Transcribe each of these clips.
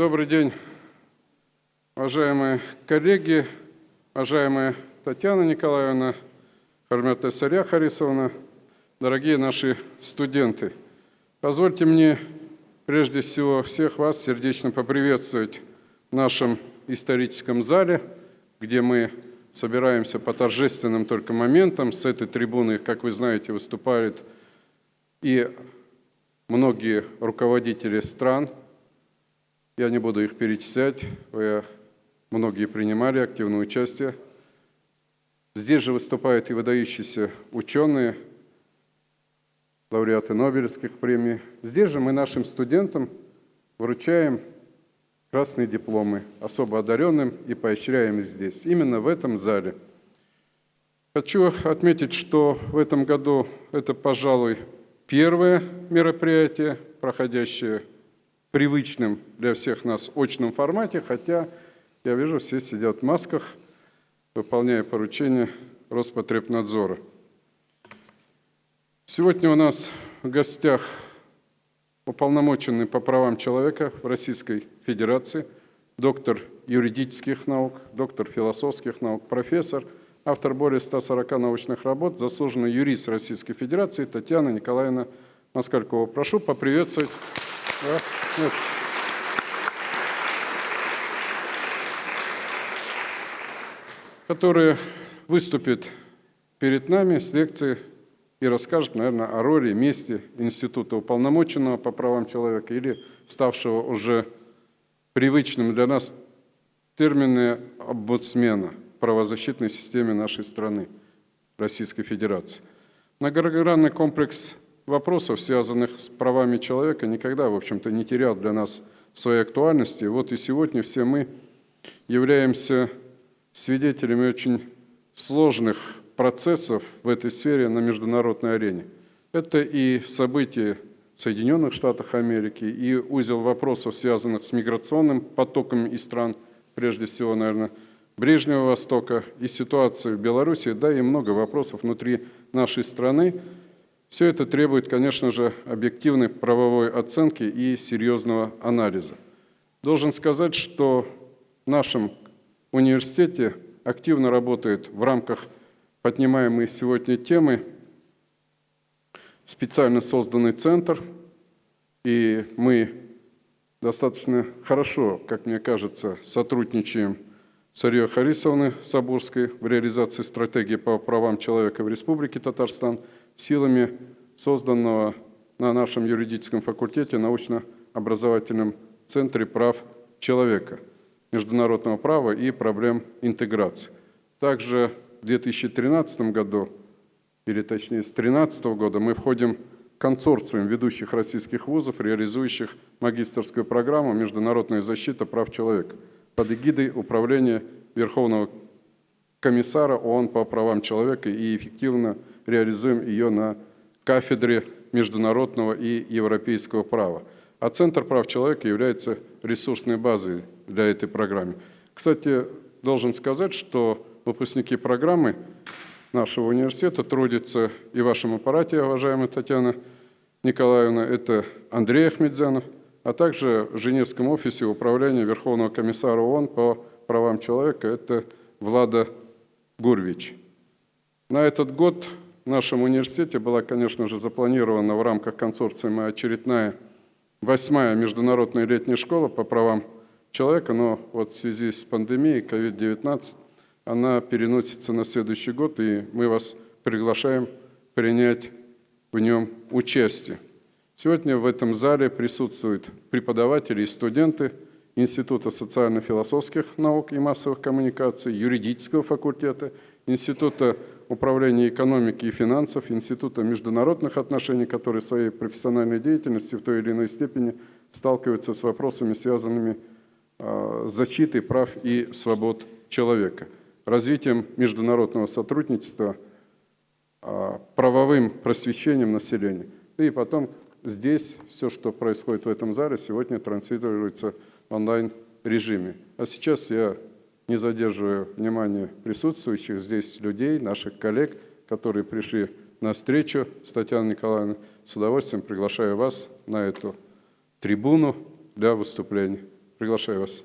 Добрый день, уважаемые коллеги, уважаемая Татьяна Николаевна, Хармета Сарья Харисовна, дорогие наши студенты. Позвольте мне прежде всего всех вас сердечно поприветствовать в нашем историческом зале, где мы собираемся по торжественным только моментам. С этой трибуны, как вы знаете, выступают и многие руководители стран. Я не буду их перечислять, вы многие принимали активное участие. Здесь же выступают и выдающиеся ученые, лауреаты Нобелевских премий. Здесь же мы нашим студентам вручаем красные дипломы особо одаренным и поощряем их здесь, именно в этом зале. Хочу отметить, что в этом году это, пожалуй, первое мероприятие, проходящее привычном для всех нас очном формате, хотя я вижу, все сидят в масках, выполняя поручения Роспотребнадзора. Сегодня у нас в гостях уполномоченный по правам человека в Российской Федерации, доктор юридических наук, доктор философских наук, профессор, автор более 140 научных работ, заслуженный юрист Российской Федерации Татьяна Николаевна Москалькова. Прошу поприветствовать. Которая выступит перед нами с лекцией и расскажет, наверное, о роли, месте Института уполномоченного по правам человека или ставшего уже привычным для нас термины омбудсмена в правозащитной системе нашей страны, Российской Федерации. Многогранный комплекс вопросов, связанных с правами человека, никогда, в общем-то, не терял для нас своей актуальности. Вот и сегодня все мы являемся свидетелями очень сложных процессов в этой сфере на международной арене. Это и события в Соединенных Штатах Америки, и узел вопросов, связанных с миграционным потоком из стран, прежде всего, наверное, Ближнего Востока, и ситуация в Беларуси, да и много вопросов внутри нашей страны. Все это требует, конечно же, объективной правовой оценки и серьезного анализа. Должен сказать, что в нашем университете активно работает в рамках поднимаемые сегодня темы специально созданный центр, и мы достаточно хорошо, как мне кажется, сотрудничаем с Арией Харисовной Сабурской в реализации стратегии по правам человека в Республике Татарстан силами созданного на нашем юридическом факультете научно-образовательном центре прав человека, международного права и проблем интеграции. Также в 2013 году, или точнее с 2013 года, мы входим в консорциум ведущих российских вузов, реализующих магистрскую программу «Международная защита прав человека» под эгидой Управления Верховного комиссара ООН по правам человека и эффективно реализуем ее на кафедре международного и европейского права. А Центр прав человека является ресурсной базой для этой программы. Кстати, должен сказать, что выпускники программы нашего университета трудятся и в вашем аппарате, уважаемая Татьяна Николаевна, это Андрей Ахмедзянов, а также в Женевском офисе управления Верховного комиссара ООН по правам человека, это Влада Гурвич. На этот год в нашем университете была, конечно же, запланирована в рамках консорциума очередная восьмая международная летняя школа по правам человека, но вот в связи с пандемией COVID-19 она переносится на следующий год, и мы вас приглашаем принять в нем участие. Сегодня в этом зале присутствуют преподаватели и студенты Института социально-философских наук и массовых коммуникаций, юридического факультета, Института управления экономики и финансов, Института международных отношений, которые своей профессиональной деятельностью в той или иной степени сталкиваются с вопросами, связанными а, с защитой прав и свобод человека – развитием международного сотрудничества, а, правовым просвещением населения. И потом здесь все, что происходит в этом зале, сегодня транслируется в онлайн-режиме. А сейчас я не задерживаю внимание присутствующих здесь людей, наших коллег, которые пришли на встречу с Татьяной Николаевной. С удовольствием приглашаю вас на эту трибуну для выступления. Приглашаю вас.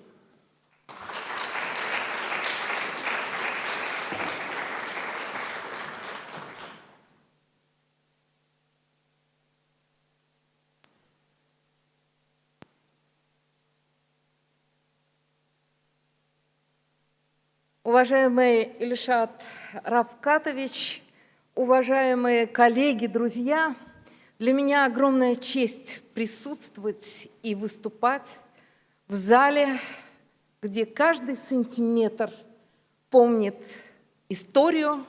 Уважаемый Ильшат Равкатович, уважаемые коллеги, друзья, для меня огромная честь присутствовать и выступать в зале, где каждый сантиметр помнит историю.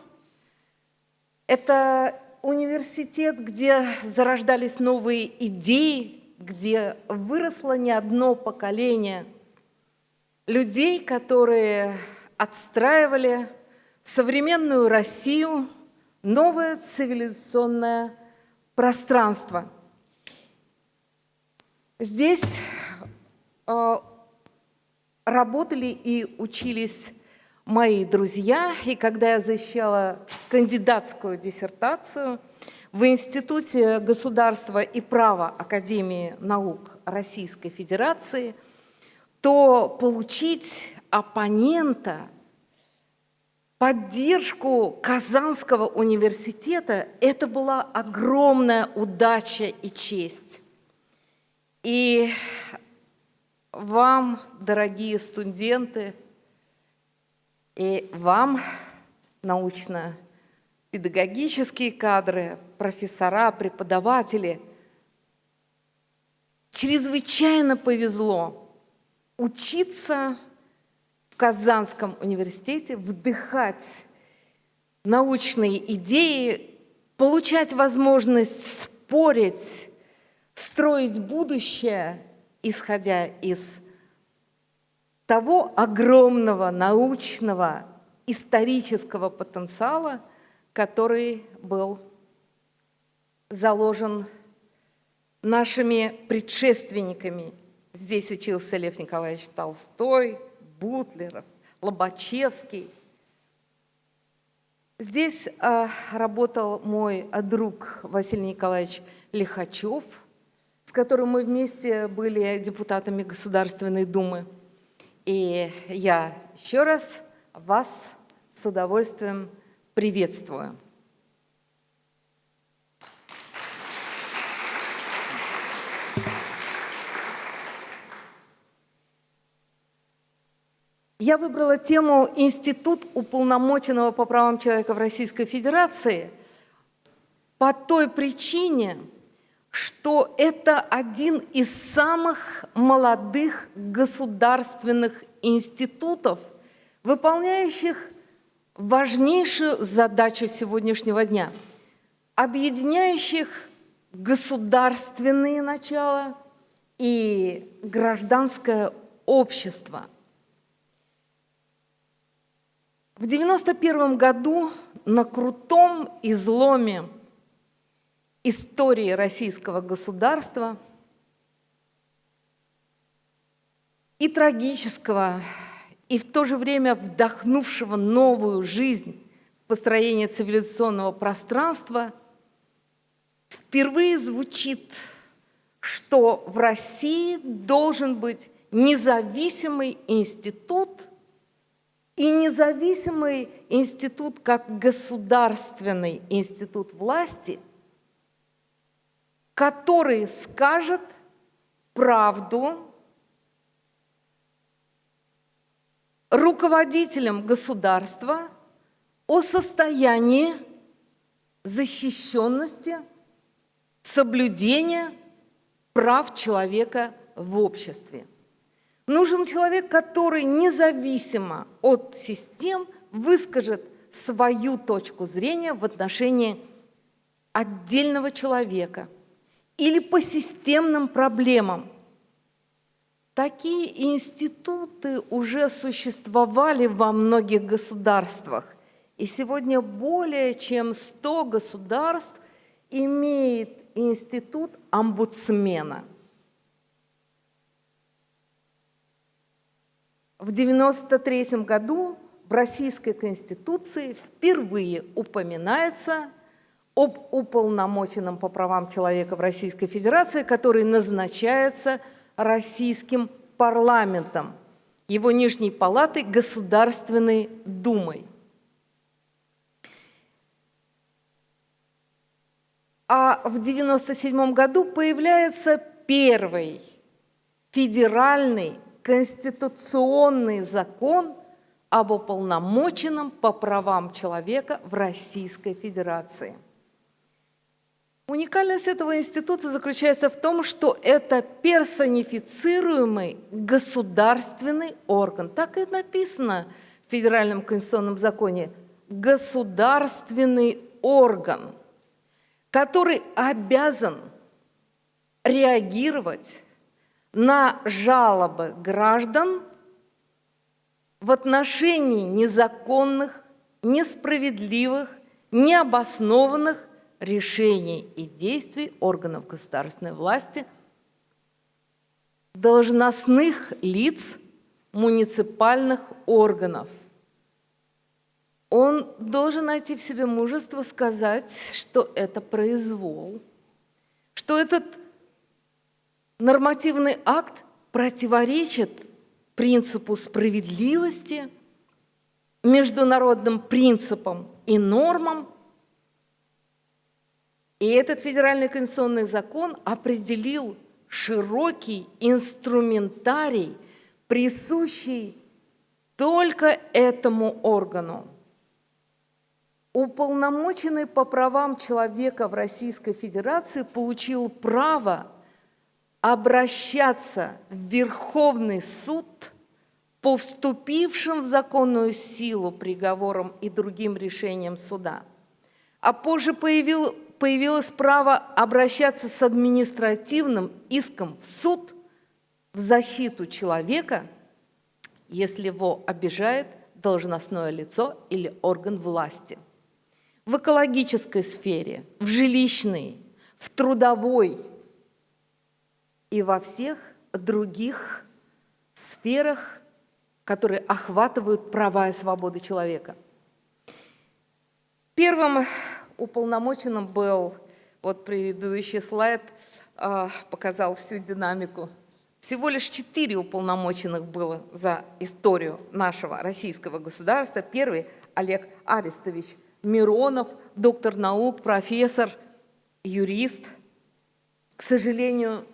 Это университет, где зарождались новые идеи, где выросло не одно поколение людей, которые отстраивали современную Россию, новое цивилизационное пространство. Здесь э, работали и учились мои друзья, и когда я защищала кандидатскую диссертацию в Институте государства и права Академии наук Российской Федерации, то получить оппонента, поддержку Казанского университета, это была огромная удача и честь. И вам, дорогие студенты, и вам, научно-педагогические кадры, профессора, преподаватели, чрезвычайно повезло учиться в Казанском университете, вдыхать научные идеи, получать возможность спорить, строить будущее, исходя из того огромного научного, исторического потенциала, который был заложен нашими предшественниками. Здесь учился Лев Николаевич Толстой, Бутлеров, Лобачевский. Здесь а, работал мой друг Василий Николаевич Лихачев, с которым мы вместе были депутатами Государственной Думы. И я еще раз вас с удовольствием приветствую. Я выбрала тему «Институт уполномоченного по правам человека в Российской Федерации» по той причине, что это один из самых молодых государственных институтов, выполняющих важнейшую задачу сегодняшнего дня, объединяющих государственные начала и гражданское общество – В 91 году на крутом изломе истории российского государства и трагического, и в то же время вдохнувшего новую жизнь в построение цивилизационного пространства, впервые звучит, что в России должен быть независимый институт – и независимый институт, как государственный институт власти, который скажет правду руководителям государства о состоянии защищенности, соблюдения прав человека в обществе. Нужен человек, который независимо от систем выскажет свою точку зрения в отношении отдельного человека или по системным проблемам. Такие институты уже существовали во многих государствах, и сегодня более чем 100 государств имеет институт омбудсмена – В 1993 году в Российской Конституции впервые упоминается об уполномоченном по правам человека в Российской Федерации, который назначается российским парламентом, его нижней палатой Государственной Думой. А в 1997 году появляется первый федеральный конституционный закон об уполномоченном по правам человека в Российской Федерации. Уникальность этого института заключается в том, что это персонифицируемый государственный орган. Так и написано в Федеральном конституционном законе. Государственный орган, который обязан реагировать на жалобы граждан в отношении незаконных, несправедливых, необоснованных решений и действий органов государственной власти, должностных лиц муниципальных органов. Он должен найти в себе мужество сказать, что это произвол, что этот нормативный акт противоречит принципу справедливости, международным принципам и нормам. И этот федеральный конституционный закон определил широкий инструментарий, присущий только этому органу. Уполномоченный по правам человека в Российской Федерации получил право обращаться в Верховный суд по вступившим в законную силу приговорам и другим решениям суда. А позже появил, появилось право обращаться с административным иском в суд в защиту человека, если его обижает должностное лицо или орган власти. В экологической сфере, в жилищной, в трудовой – и во всех других сферах, которые охватывают права и свободы человека. Первым уполномоченным был, вот предыдущий слайд э, показал всю динамику, всего лишь четыре уполномоченных было за историю нашего российского государства. Первый – Олег Арестович Миронов, доктор наук, профессор, юрист. К сожалению,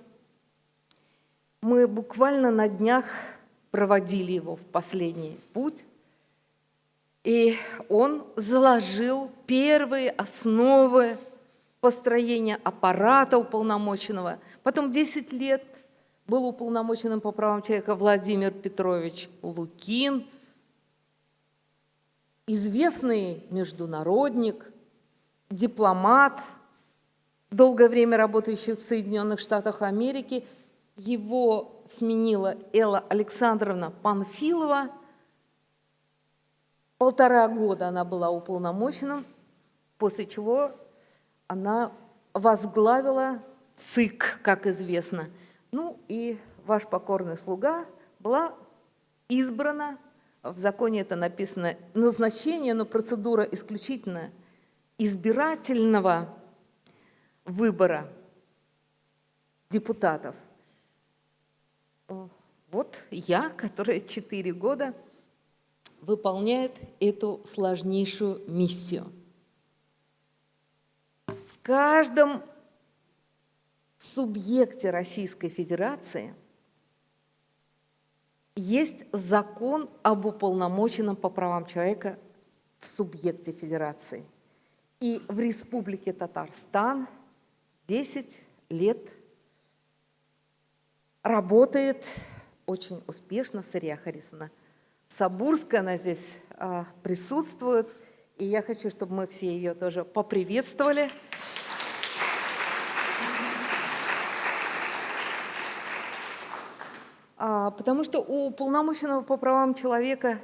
мы буквально на днях проводили его в последний путь, и он заложил первые основы построения аппарата уполномоченного. Потом 10 лет был уполномоченным по правам человека Владимир Петрович Лукин, известный международник, дипломат, долгое время работающий в Соединенных Штатах Америки – его сменила Элла Александровна Панфилова. Полтора года она была уполномоченным, после чего она возглавила ЦИК, как известно. Ну и ваш покорный слуга была избрана, в законе это написано, назначение, но процедура исключительно избирательного выбора депутатов – вот я, которая четыре года выполняет эту сложнейшую миссию. В каждом субъекте Российской Федерации есть закон об уполномоченном по правам человека в субъекте Федерации. И в Республике Татарстан 10 лет работает очень успешно, Сырья Харисовна Сабурская, она здесь а, присутствует, и я хочу, чтобы мы все ее тоже поприветствовали. А, потому что у полномоченного по правам человека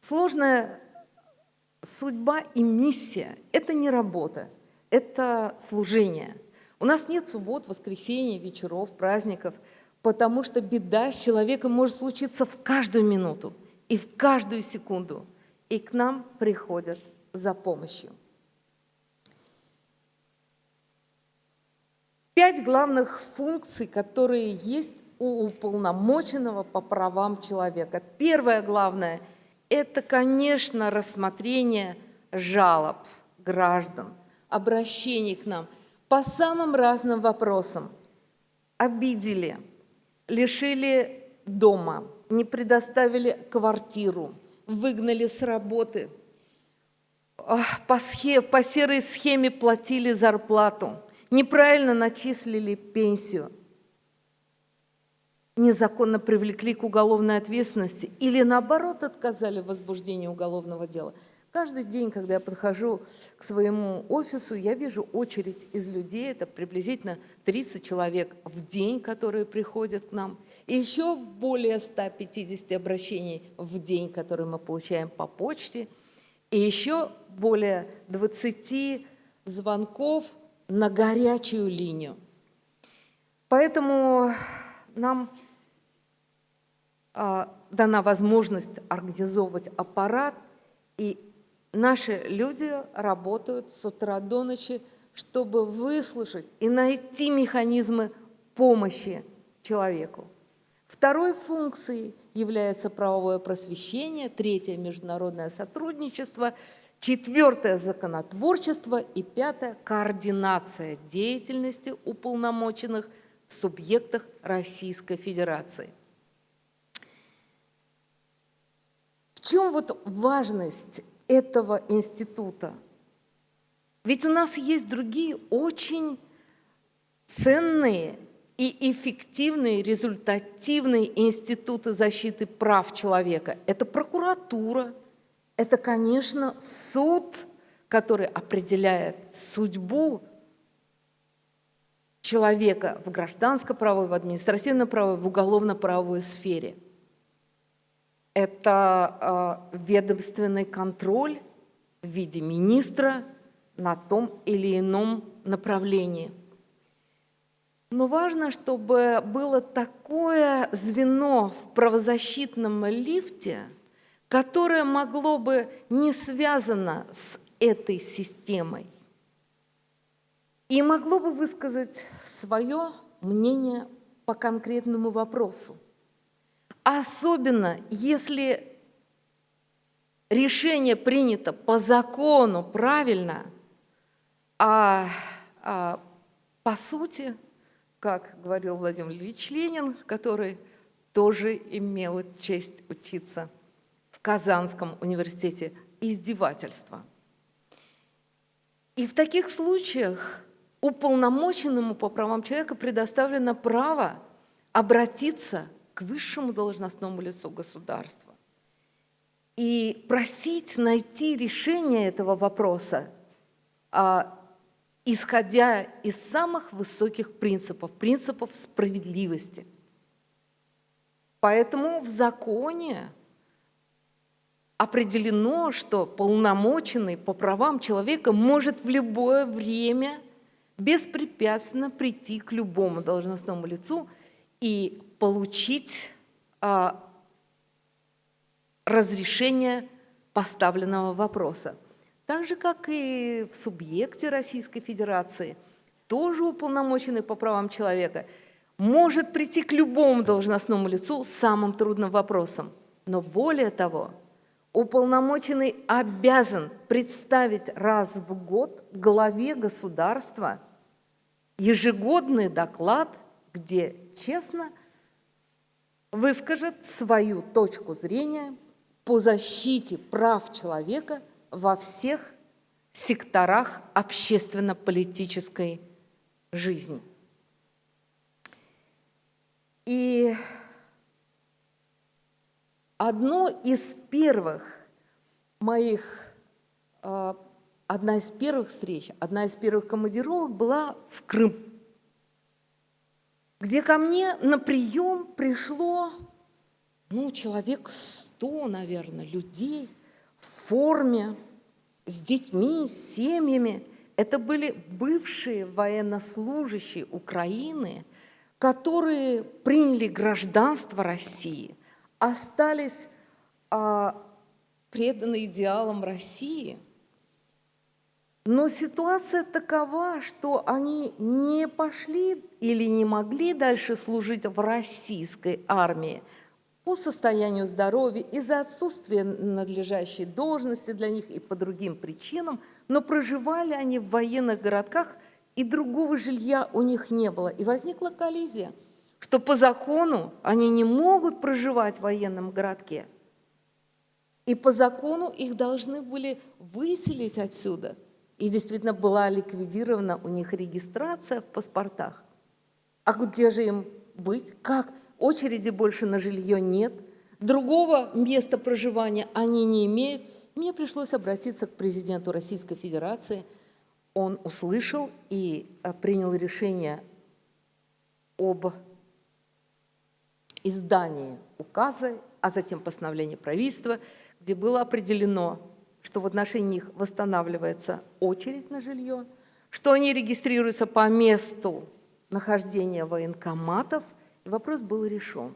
сложная судьба и миссия. Это не работа, это служение – у нас нет суббот, воскресений, вечеров, праздников, потому что беда с человеком может случиться в каждую минуту и в каждую секунду. И к нам приходят за помощью. пять главных функций, которые есть у уполномоченного по правам человека. Первое главное – это, конечно, рассмотрение жалоб граждан, обращений к нам по самым разным вопросам. Обидели, лишили дома, не предоставили квартиру, выгнали с работы, по, схе, по серой схеме платили зарплату, неправильно начислили пенсию, незаконно привлекли к уголовной ответственности или наоборот отказали в возбуждении уголовного дела. Каждый день, когда я подхожу к своему офису, я вижу очередь из людей, это приблизительно 30 человек в день, которые приходят к нам, и еще более 150 обращений в день, которые мы получаем по почте, и еще более 20 звонков на горячую линию. Поэтому нам а, дана возможность организовывать аппарат, и наши люди работают с утра до ночи, чтобы выслушать и найти механизмы помощи человеку. Второй функцией является правовое просвещение, третье – международное сотрудничество, четвертое – законотворчество и пятое – координация деятельности уполномоченных в субъектах Российской Федерации. В чем вот важность этого института? Ведь у нас есть другие очень ценные и эффективные, результативные институты защиты прав человека. Это прокуратура, это, конечно, суд, который определяет судьбу человека в гражданско-правовой, в административно-правовой, в уголовно-правовой сфере – это э, ведомственный контроль в виде министра на том или ином направлении. Но важно, чтобы было такое звено в правозащитном лифте, которое могло бы не связано с этой системой и могло бы высказать свое мнение по конкретному вопросу. Особенно, если решение принято по закону правильно, а, а по сути, как говорил Владимир Ильич Ленин, который тоже имел честь учиться в Казанском университете, издевательство. И в таких случаях уполномоченному по правам человека предоставлено право обратиться к высшему должностному лицу государства и просить найти решение этого вопроса, а, исходя из самых высоких принципов, принципов справедливости. Поэтому в законе определено, что полномоченный по правам человека может в любое время беспрепятственно прийти к любому должностному лицу и получить а, разрешение поставленного вопроса. Так же, как и в субъекте Российской Федерации, тоже уполномоченный по правам человека может прийти к любому должностному лицу с самым трудным вопросом. Но более того, уполномоченный обязан представить раз в год главе государства ежегодный доклад, где честно выскажет свою точку зрения по защите прав человека во всех секторах общественно-политической жизни. И одно из первых моих, а, одна из первых встреч, одна из первых командировок была в Крым где ко мне на прием пришло, ну, человек сто, наверное, людей в форме, с детьми, с семьями. Это были бывшие военнослужащие Украины, которые приняли гражданство России, остались а, преданы идеалам России. Но ситуация такова, что они не пошли или не могли дальше служить в российской армии по состоянию здоровья, из-за отсутствия надлежащей должности для них и по другим причинам, но проживали они в военных городках, и другого жилья у них не было. И возникла коллизия, что по закону они не могут проживать в военном городке, и по закону их должны были выселить отсюда – и действительно была ликвидирована у них регистрация в паспортах. А где же им быть? Как? Очереди больше на жилье нет. Другого места проживания они не имеют. Мне пришлось обратиться к президенту Российской Федерации. Он услышал и э, принял решение об издании указа, а затем постановления правительства, где было определено, что в отношении них восстанавливается очередь на жилье, что они регистрируются по месту нахождения военкоматов, и вопрос был решен.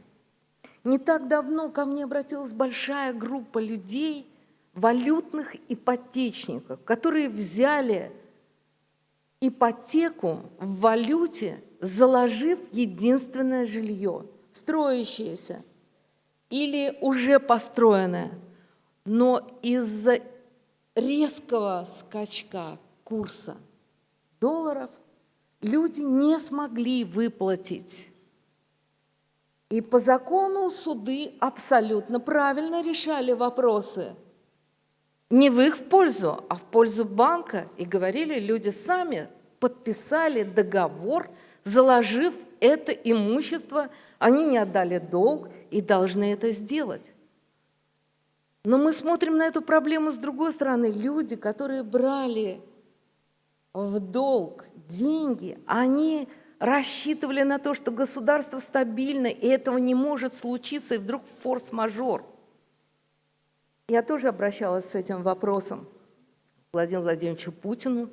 Не так давно ко мне обратилась большая группа людей, валютных ипотечников, которые взяли ипотеку в валюте, заложив единственное жилье, строящееся или уже построенное. Но из-за резкого скачка курса долларов люди не смогли выплатить. И по закону суды абсолютно правильно решали вопросы. Не в их пользу, а в пользу банка. И говорили, люди сами подписали договор, заложив это имущество, они не отдали долг и должны это сделать. Но мы смотрим на эту проблему с другой стороны. Люди, которые брали в долг деньги, они рассчитывали на то, что государство стабильно, и этого не может случиться, и вдруг форс-мажор. Я тоже обращалась с этим вопросом к Владимиру Владимировичу Путину.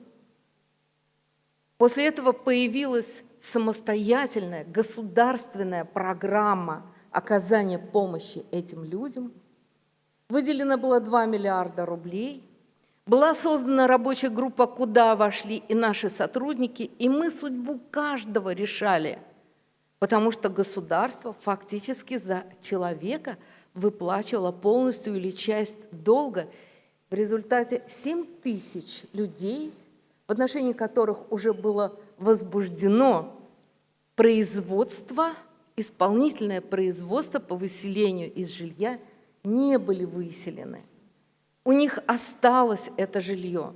После этого появилась самостоятельная государственная программа оказания помощи этим людям – Выделено было 2 миллиарда рублей. Была создана рабочая группа, куда вошли и наши сотрудники, и мы судьбу каждого решали, потому что государство фактически за человека выплачивало полностью или часть долга. В результате 7 тысяч людей, в отношении которых уже было возбуждено производство, исполнительное производство по выселению из жилья – не были выселены. У них осталось это жилье.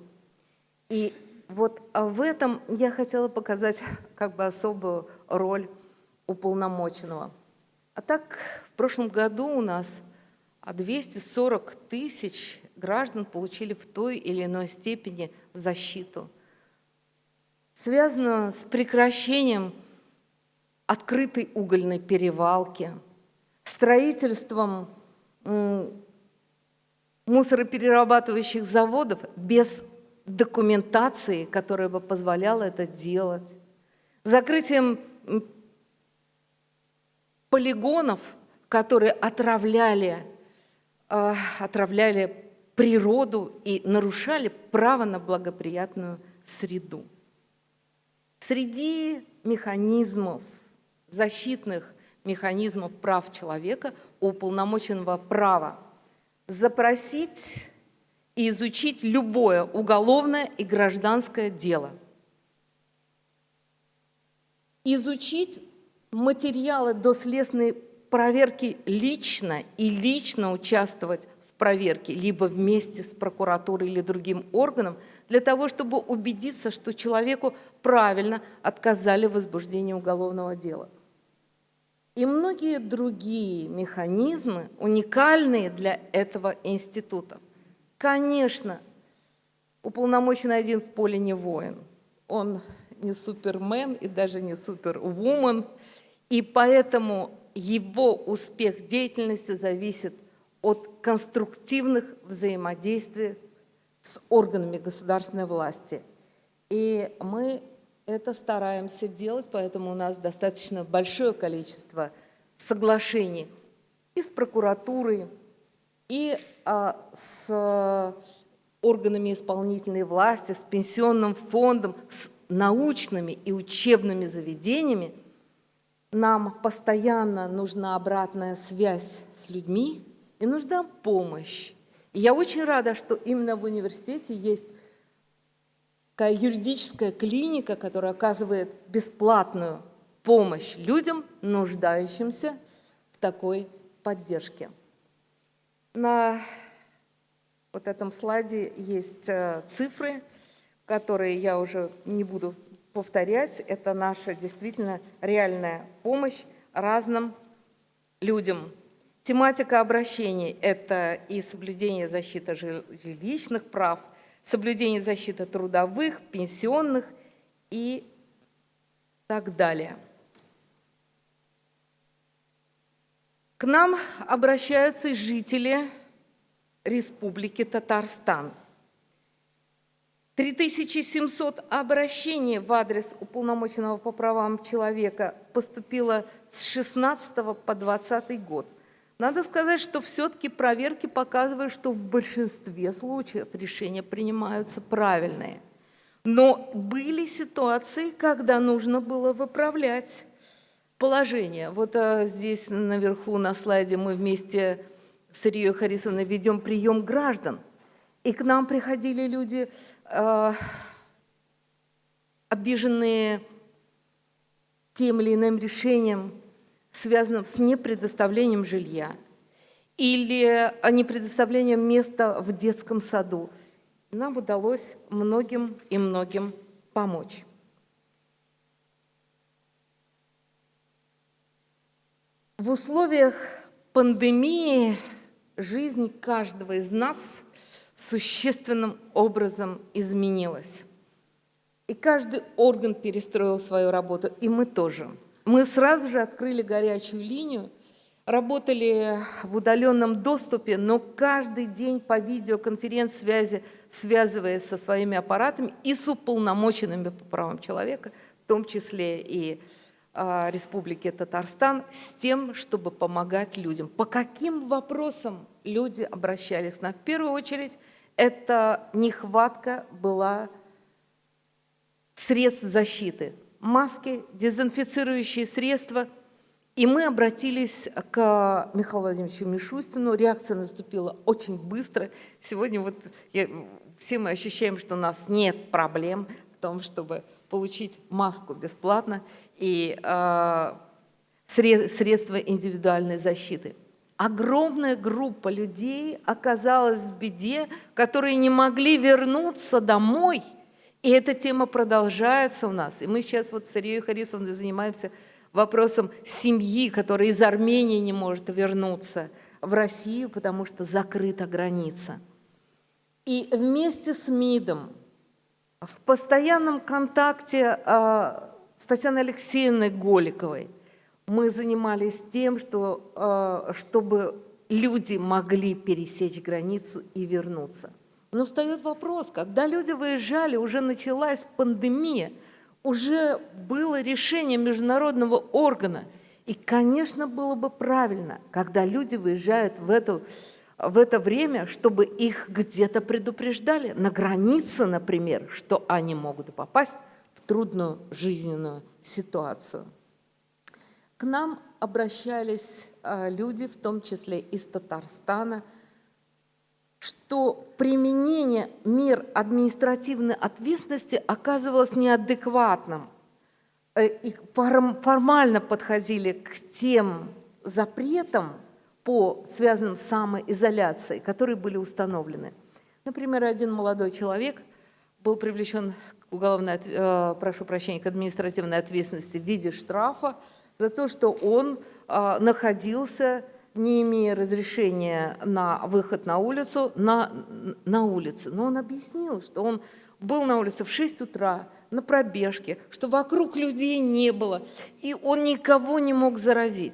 И вот в этом я хотела показать как бы особую роль уполномоченного. А так, в прошлом году у нас 240 тысяч граждан получили в той или иной степени защиту. Связано с прекращением открытой угольной перевалки, строительством мусороперерабатывающих заводов без документации, которая бы позволяла это делать, закрытием полигонов, которые отравляли, э, отравляли природу и нарушали право на благоприятную среду. Среди механизмов защитных механизмов прав человека у уполномоченного права запросить и изучить любое уголовное и гражданское дело. Изучить материалы доследственной проверки лично и лично участвовать в проверке, либо вместе с прокуратурой или другим органом, для того, чтобы убедиться, что человеку правильно отказали в возбуждении уголовного дела и многие другие механизмы, уникальные для этого института. Конечно, уполномоченный один в поле не воин. Он не супермен и даже не супервумен, и поэтому его успех деятельности зависит от конструктивных взаимодействий с органами государственной власти. И мы это стараемся делать, поэтому у нас достаточно большое количество соглашений и с прокуратурой, и а, с органами исполнительной власти, с пенсионным фондом, с научными и учебными заведениями, нам постоянно нужна обратная связь с людьми и нужна помощь. И я очень рада, что именно в университете есть такая юридическая клиника, которая оказывает бесплатную помощь людям, нуждающимся в такой поддержке. На вот этом слайде есть э, цифры, которые я уже не буду повторять. Это наша действительно реальная помощь разным людям. Тематика обращений – это и соблюдение защиты жилищных прав, соблюдение защиты трудовых, пенсионных и так далее. К нам обращаются жители Республики Татарстан. 3700 обращений в адрес уполномоченного по правам человека поступило с 16 по 20 год. Надо сказать, что все-таки проверки показывают, что в большинстве случаев решения принимаются правильные. Но были ситуации, когда нужно было выправлять положение. Вот а, здесь наверху на слайде мы вместе с Рией Харисовной ведем прием граждан. И к нам приходили люди, э, обиженные тем или иным решением, связанным с непредоставлением жилья или непредоставлением места в детском саду. Нам удалось многим и многим помочь. В условиях пандемии жизнь каждого из нас существенным образом изменилась. И каждый орган перестроил свою работу, и мы тоже. Мы сразу же открыли горячую линию, работали в удаленном доступе, но каждый день по видеоконференц-связи, связываясь со своими аппаратами и с уполномоченными по правам человека, в том числе и а, Республики Татарстан с тем, чтобы помогать людям. По каким вопросам люди обращались? На, в первую очередь, это нехватка была средств защиты. Маски, дезинфицирующие средства. И мы обратились к Михаилу Владимировичу Мишустину. Реакция наступила очень быстро. Сегодня вот я, все мы ощущаем, что у нас нет проблем в том, чтобы получить маску бесплатно и э, средства индивидуальной защиты. Огромная группа людей оказалась в беде, которые не могли вернуться домой. И эта тема продолжается у нас. И мы сейчас вот с Ирией Харисовной занимаемся вопросом семьи, которая из Армении не может вернуться в Россию, потому что закрыта граница. И вместе с МИДом в постоянном контакте а, с Татьяной Алексеевной Голиковой мы занимались тем, что, а, чтобы люди могли пересечь границу и вернуться. Но встает вопрос, когда люди выезжали, уже началась пандемия, уже было решение международного органа. И, конечно, было бы правильно, когда люди выезжают в эту в это время, чтобы их где-то предупреждали, на границе, например, что они могут попасть в трудную жизненную ситуацию. К нам обращались а, люди, в том числе из Татарстана, что применение мер административной ответственности оказывалось неадекватным э, и формально подходили к тем запретам, по связанным с самоизоляцией, которые были установлены. Например, один молодой человек был привлечен к уголовной, э, прошу прощения, к административной ответственности в виде штрафа за то, что он э, находился, не имея разрешения на выход на улицу, на, на улице. Но он объяснил, что он был на улице в 6 утра, на пробежке, что вокруг людей не было, и он никого не мог заразить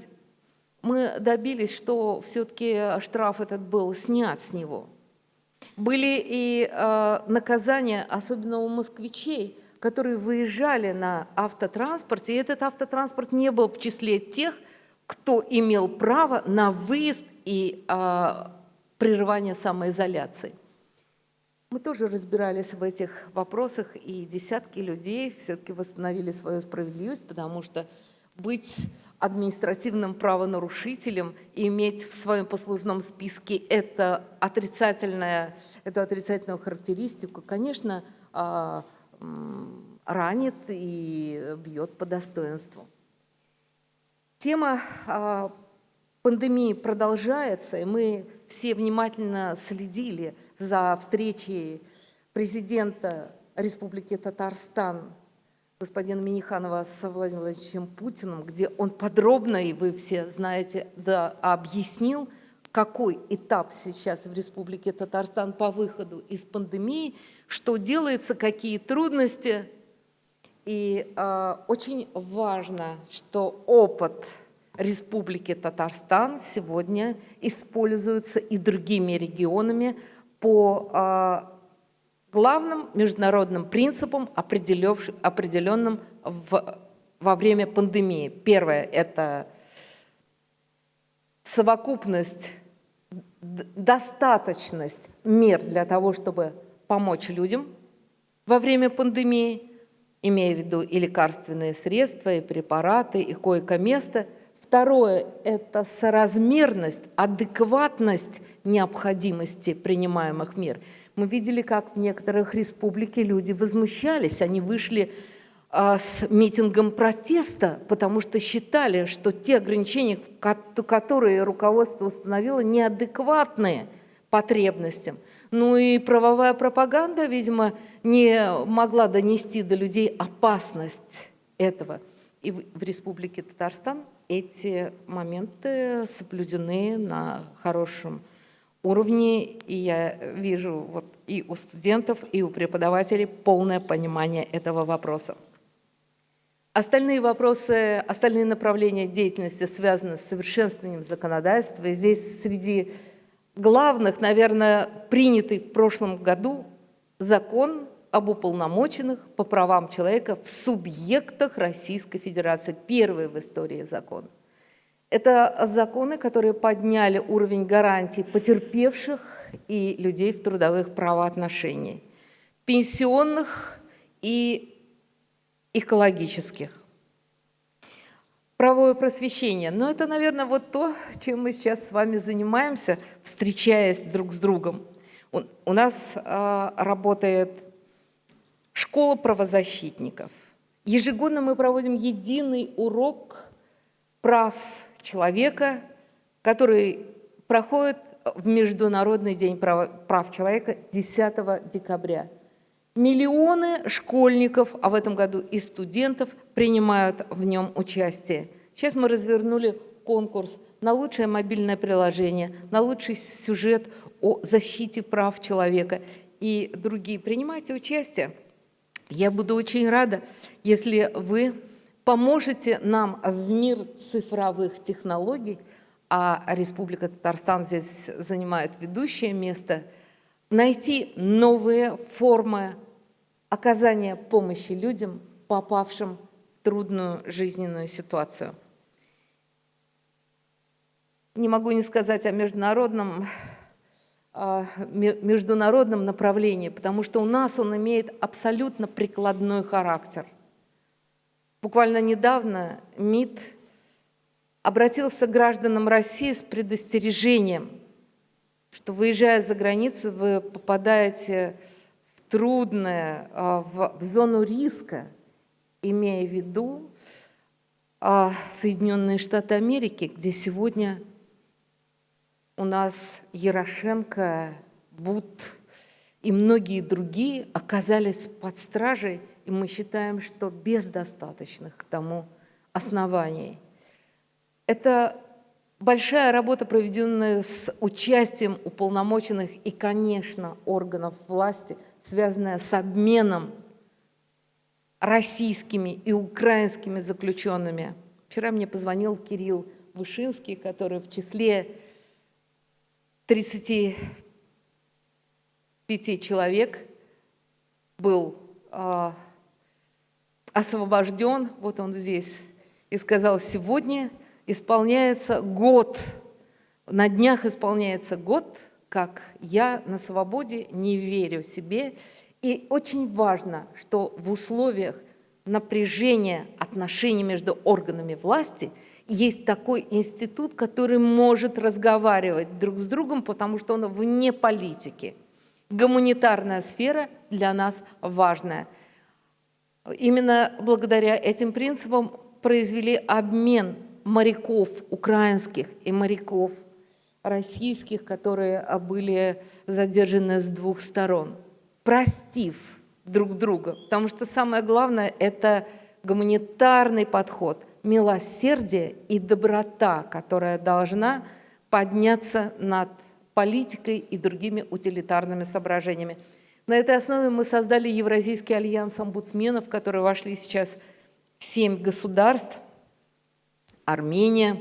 мы добились, что все-таки штраф этот был снят с него. Были и э, наказания, особенно у москвичей, которые выезжали на автотранспорте, и этот автотранспорт не был в числе тех, кто имел право на выезд и э, прерывание самоизоляции. Мы тоже разбирались в этих вопросах, и десятки людей все-таки восстановили свою справедливость, потому что быть административным правонарушителем и иметь в своем послужном списке это отрицательное, эту отрицательную характеристику, конечно, а, ранит и бьет по достоинству. Тема а, пандемии продолжается, и мы все внимательно следили за встречей президента Республики Татарстан господина Миниханова с Владимиром Владимировичем Путиным, где он подробно, и вы все знаете, да, объяснил, какой этап сейчас в Республике Татарстан по выходу из пандемии, что делается, какие трудности. И э, очень важно, что опыт Республики Татарстан сегодня используется и другими регионами по э, главным международным принципам, определенным в, во время пандемии. Первое – это совокупность, достаточность мер для того, чтобы помочь людям во время пандемии, имея в виду и лекарственные средства, и препараты, и койко-место. Второе – это соразмерность, адекватность необходимости принимаемых мер – мы видели, как в некоторых республиках люди возмущались, они вышли а, с митингом протеста, потому что считали, что те ограничения, которые руководство установило, неадекватные потребностям. Ну и правовая пропаганда, видимо, не могла донести до людей опасность этого. И в Республике Татарстан эти моменты соблюдены на хорошем уровне, и я вижу вот и у студентов, и у преподавателей полное понимание этого вопроса. Остальные вопросы, остальные направления деятельности связаны с совершенствованием законодательства. И здесь среди главных, наверное, принятый в прошлом году закон об уполномоченных по правам человека в субъектах Российской Федерации. Первый в истории закон. Это законы, которые подняли уровень гарантий потерпевших и людей в трудовых правоотношениях, пенсионных и экологических. Правовое просвещение. Но это, наверное, вот то, чем мы сейчас с вами занимаемся, встречаясь друг с другом. У нас э, работает школа правозащитников. Ежегодно мы проводим единый урок прав человека, который проходит в Международный день прав человека 10 декабря. Миллионы школьников, а в этом году и студентов, принимают в нем участие. Сейчас мы развернули конкурс на лучшее мобильное приложение, на лучший сюжет о защите прав человека и другие. Принимайте участие. Я буду очень рада, если вы поможете нам в мир цифровых технологий, а Республика Татарстан здесь занимает ведущее место, найти новые формы оказания помощи людям, попавшим в трудную жизненную ситуацию. Не могу не сказать о международном, о международном направлении, потому что у нас он имеет абсолютно прикладной характер – Буквально недавно МИД обратился к гражданам России с предостережением, что выезжая за границу, вы попадаете в трудное, а, в, в зону риска, имея в виду а, Соединенные Штаты Америки, где сегодня у нас Ярошенко, Бут и многие другие оказались под стражей и мы считаем, что без достаточных к тому оснований. Это большая работа, проведенная с участием уполномоченных и, конечно, органов власти, связанная с обменом российскими и украинскими заключенными. Вчера мне позвонил Кирилл Вышинский, который в числе 35 человек был а, освобожден, вот он здесь, и сказал, сегодня исполняется год, на днях исполняется год как я на свободе не верю себе. И очень важно, что в условиях напряжения отношений между органами власти есть такой институт, который может разговаривать друг с другом, потому что он вне политики. Гуманитарная сфера для нас важная. Именно благодаря этим принципам произвели обмен моряков украинских и моряков российских, которые были задержаны с двух сторон, простив друг друга. Потому что самое главное – это гуманитарный подход, милосердие и доброта, которая должна подняться над политикой и другими утилитарными соображениями. На этой основе мы создали Евразийский альянс омбудсменов, в который вошли сейчас семь государств – Армения,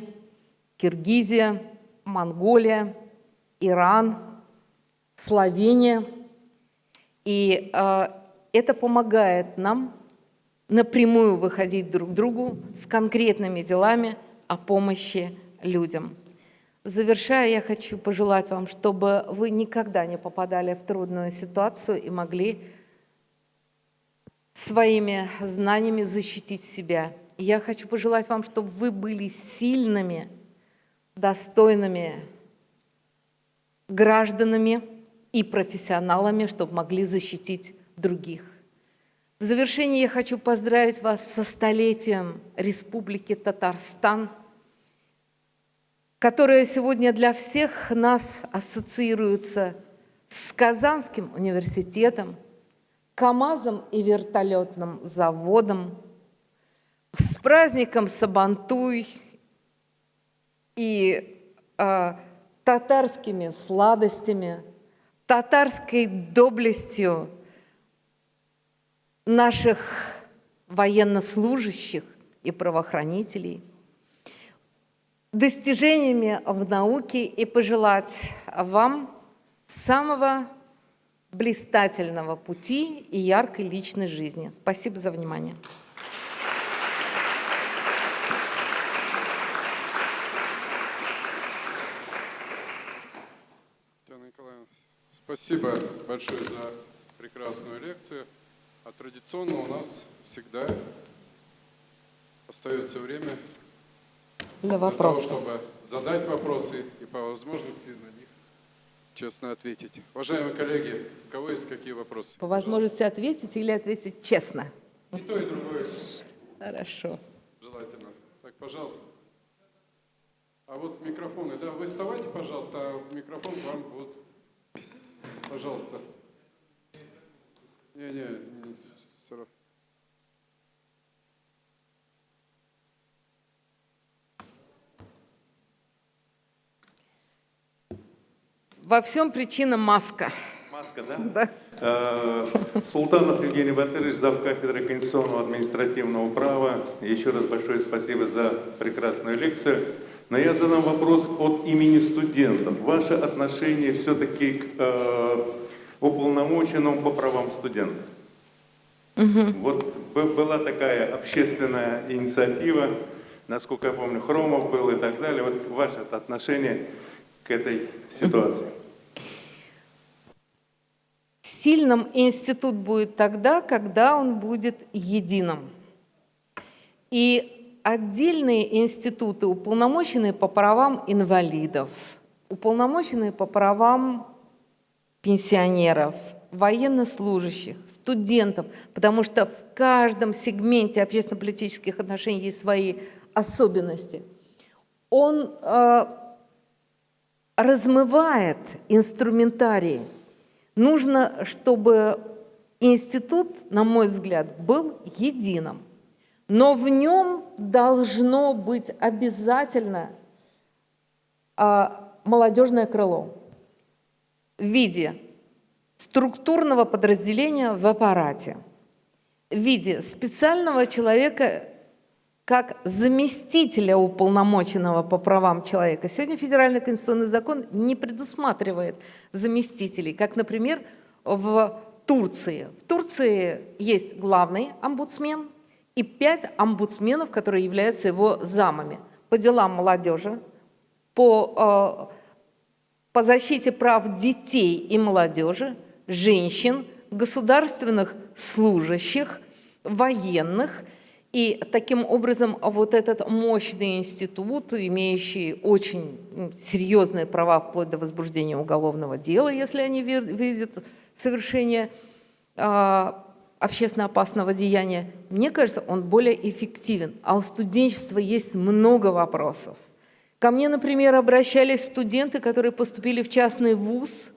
Киргизия, Монголия, Иран, Словения. И э, это помогает нам напрямую выходить друг к другу с конкретными делами о помощи людям. Завершая, я хочу пожелать вам, чтобы вы никогда не попадали в трудную ситуацию и могли своими знаниями защитить себя. Я хочу пожелать вам, чтобы вы были сильными, достойными гражданами и профессионалами, чтобы могли защитить других. В завершение я хочу поздравить вас со столетием Республики Татарстан, которая сегодня для всех нас ассоциируется с Казанским университетом, КАМАЗом и вертолетным заводом, с праздником Сабантуй и э, татарскими сладостями, татарской доблестью наших военнослужащих и правоохранителей, достижениями в науке и пожелать вам самого блистательного пути и яркой личной жизни. Спасибо за внимание. Спасибо большое за прекрасную лекцию. А традиционно у нас всегда остается время для вопросов, для того, чтобы задать вопросы и по возможности на них честно ответить. Уважаемые коллеги, у кого есть какие вопросы? По возможности ответить или ответить честно? И то, и другое. Хорошо. Желательно. Так, пожалуйста. А вот микрофоны, да, вы вставайте, пожалуйста, а микрофон вам вот Пожалуйста. Не, не, не Во всем причина маска. Маска, да? Да. Э, Султанов Евгений Батырович, зав. кафедры конституционного административного права. Еще раз большое спасибо за прекрасную лекцию. Но я задам вопрос от имени студентов. Ваше отношение все-таки к э, уполномоченному по правам студентов. Угу. Вот была такая общественная инициатива, насколько я помню, Хромов был и так далее. Вот ваше отношение к этой ситуации. Сильным институт будет тогда, когда он будет единым. И отдельные институты, уполномоченные по правам инвалидов, уполномоченные по правам пенсионеров, военнослужащих, студентов, потому что в каждом сегменте общественно-политических отношений есть свои особенности. Он э, размывает инструментарий. Нужно, чтобы институт, на мой взгляд, был единым но в нем должно быть обязательно а, молодежное крыло в виде структурного подразделения в аппарате, в виде специального человека как заместителя уполномоченного по правам человека. Сегодня федеральный конституционный закон не предусматривает заместителей, как, например, в Турции. В Турции есть главный омбудсмен – и пять омбудсменов, которые являются его замами по делам молодежи, по по защите прав детей и молодежи, женщин, государственных служащих, военных. И таким образом вот этот мощный институт, имеющий очень серьезные права вплоть до возбуждения уголовного дела, если они видят совершение а, общественно опасного деяния, мне кажется, он более эффективен. А у студенчества есть много вопросов. Ко мне, например, обращались студенты, которые поступили в частный вуз.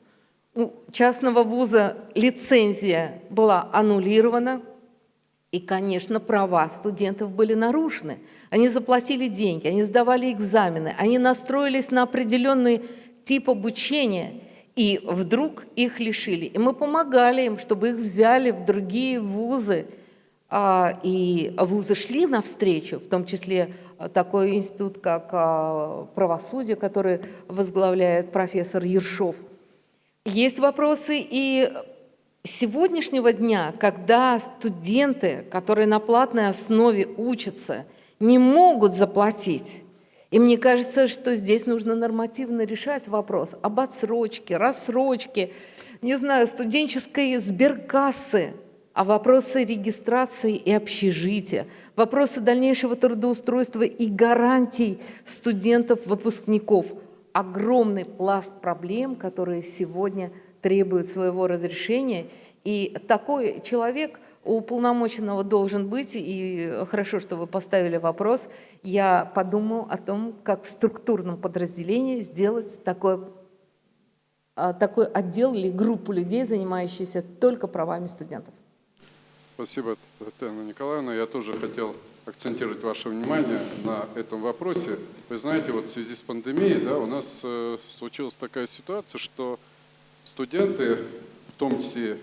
У частного вуза лицензия была аннулирована. И, конечно, права студентов были нарушены. Они заплатили деньги, они сдавали экзамены, они настроились на определенный тип обучения – и вдруг их лишили. И мы помогали им, чтобы их взяли в другие вузы. А, и вузы шли навстречу, в том числе такой институт, как а, правосудие, который возглавляет профессор Ершов. Есть вопросы и сегодняшнего дня, когда студенты, которые на платной основе учатся, не могут заплатить и мне кажется, что здесь нужно нормативно решать вопрос об отсрочке, рассрочке, не знаю, студенческой сберкассы, а вопросы регистрации и общежития, вопросы дальнейшего трудоустройства и гарантий студентов-выпускников. Огромный пласт проблем, которые сегодня требуют своего разрешения. И такой человек – у уполномоченного должен быть, и хорошо, что вы поставили вопрос, я подумаю о том, как в структурном подразделении сделать такой, а, такой отдел или группу людей, занимающихся только правами студентов. Спасибо, Татьяна Николаевна. Я тоже хотел акцентировать ваше внимание на этом вопросе. Вы знаете, вот в связи с пандемией да, у нас э, случилась такая ситуация, что студенты, в том числе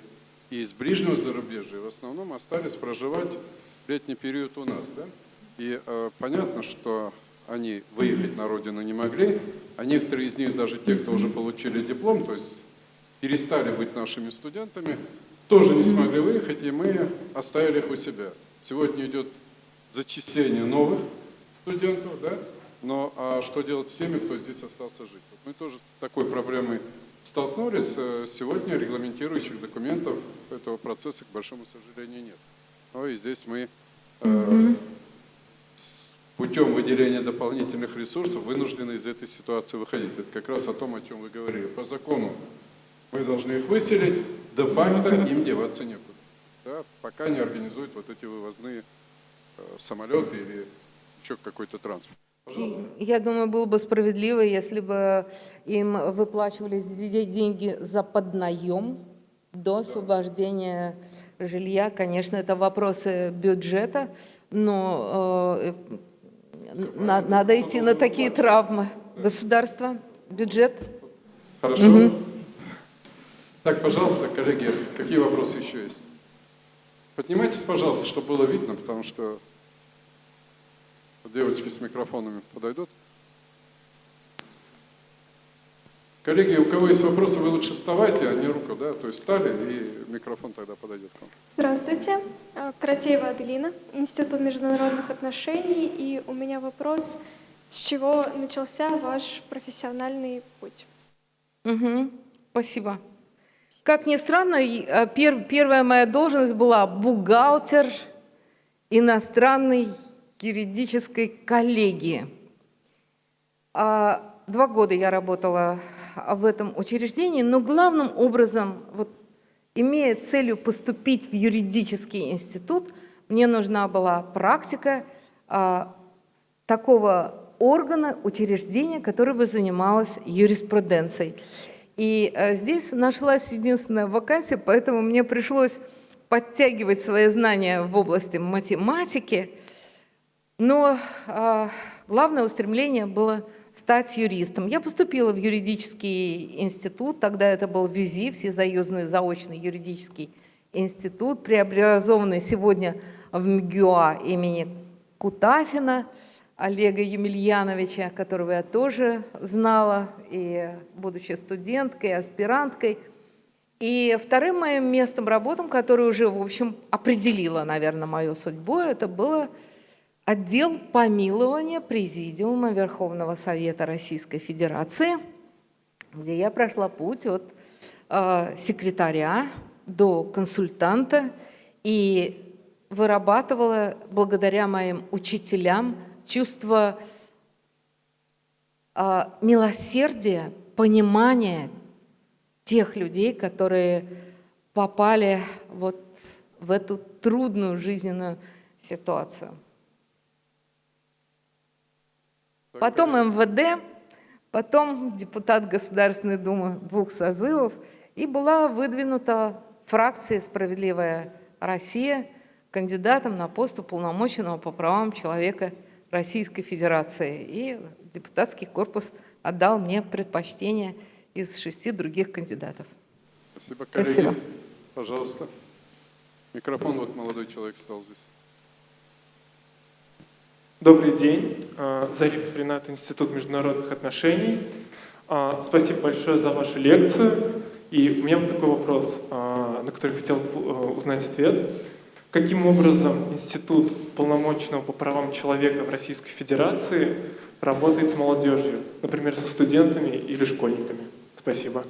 и из ближнего зарубежья в основном остались проживать летний период у нас. Да? И э, понятно, что они выехать на родину не могли, а некоторые из них, даже те, кто уже получили диплом, то есть перестали быть нашими студентами, тоже не смогли выехать, и мы оставили их у себя. Сегодня идет зачисление новых студентов, да? но а что делать с теми, кто здесь остался жить? Вот мы тоже с такой проблемой столкнулись, э, сегодня регламентирующих документов этого процесса, к большому сожалению, нет. Но и здесь мы э, путем выделения дополнительных ресурсов вынуждены из этой ситуации выходить. Это как раз о том, о чем вы говорили. По закону мы должны их выселить, де-факто им деваться некуда. Да, пока не организуют вот эти вывозные э, самолеты или еще какой-то транспорт. Я думаю, было бы справедливо, если бы им выплачивались деньги за поднаем до освобождения жилья. Конечно, это вопросы бюджета, но э, на, надо идти на такие травмы. Государство, бюджет. Хорошо. Угу. Так, пожалуйста, коллеги, какие вопросы еще есть? Поднимайтесь, пожалуйста, чтобы было видно, потому что Девочки с микрофонами подойдут. Коллеги, у кого есть вопросы, вы лучше вставайте, а не руку, да, то есть стали, и микрофон тогда подойдет к вам. Здравствуйте, а, Каратеева Аделина, Институт международных отношений, и у меня вопрос, с чего начался ваш профессиональный путь? Угу, спасибо. Как ни странно, а, пер, первая моя должность была бухгалтер иностранный юридической коллегии. А, два года я работала в этом учреждении, но главным образом, вот, имея целью поступить в юридический институт, мне нужна была практика а, такого органа, учреждения, которое бы занималось юриспруденцией. И а, здесь нашлась единственная вакансия, поэтому мне пришлось подтягивать свои знания в области математики, но э, главное устремление было стать юристом. Я поступила в юридический институт, тогда это был ВЮЗИ, Всесоюзный заочный юридический институт, преобразованный сегодня в МГУА имени Кутафина, Олега Емельяновича, которого я тоже знала, и будучи студенткой, аспиранткой. И вторым моим местом работы, которое уже, в общем, определило, наверное, мою судьбу, это было Отдел помилования Президиума Верховного Совета Российской Федерации. где я прошла путь от э, секретаря до консультанта и вырабатывала благодаря моим учителям чувство э, милосердия, понимания тех людей, которые попали вот в эту трудную жизненную ситуацию. Потом МВД, потом депутат Государственной Думы двух созывов, и была выдвинута фракция «Справедливая Россия» кандидатом на пост уполномоченного по правам человека Российской Федерации. И депутатский корпус отдал мне предпочтение из шести других кандидатов. Спасибо, коллеги. Спасибо. Пожалуйста. Микрофон, вот молодой человек стал здесь. Добрый день. А, Зарипов Ренат, Институт международных отношений. А, Спасибо большое за вашу лекцию. И у меня вот такой вопрос, а, на который хотел узнать ответ. Каким образом Институт полномочного по правам человека в Российской Федерации работает с молодежью, например, со студентами или школьниками? Спасибо.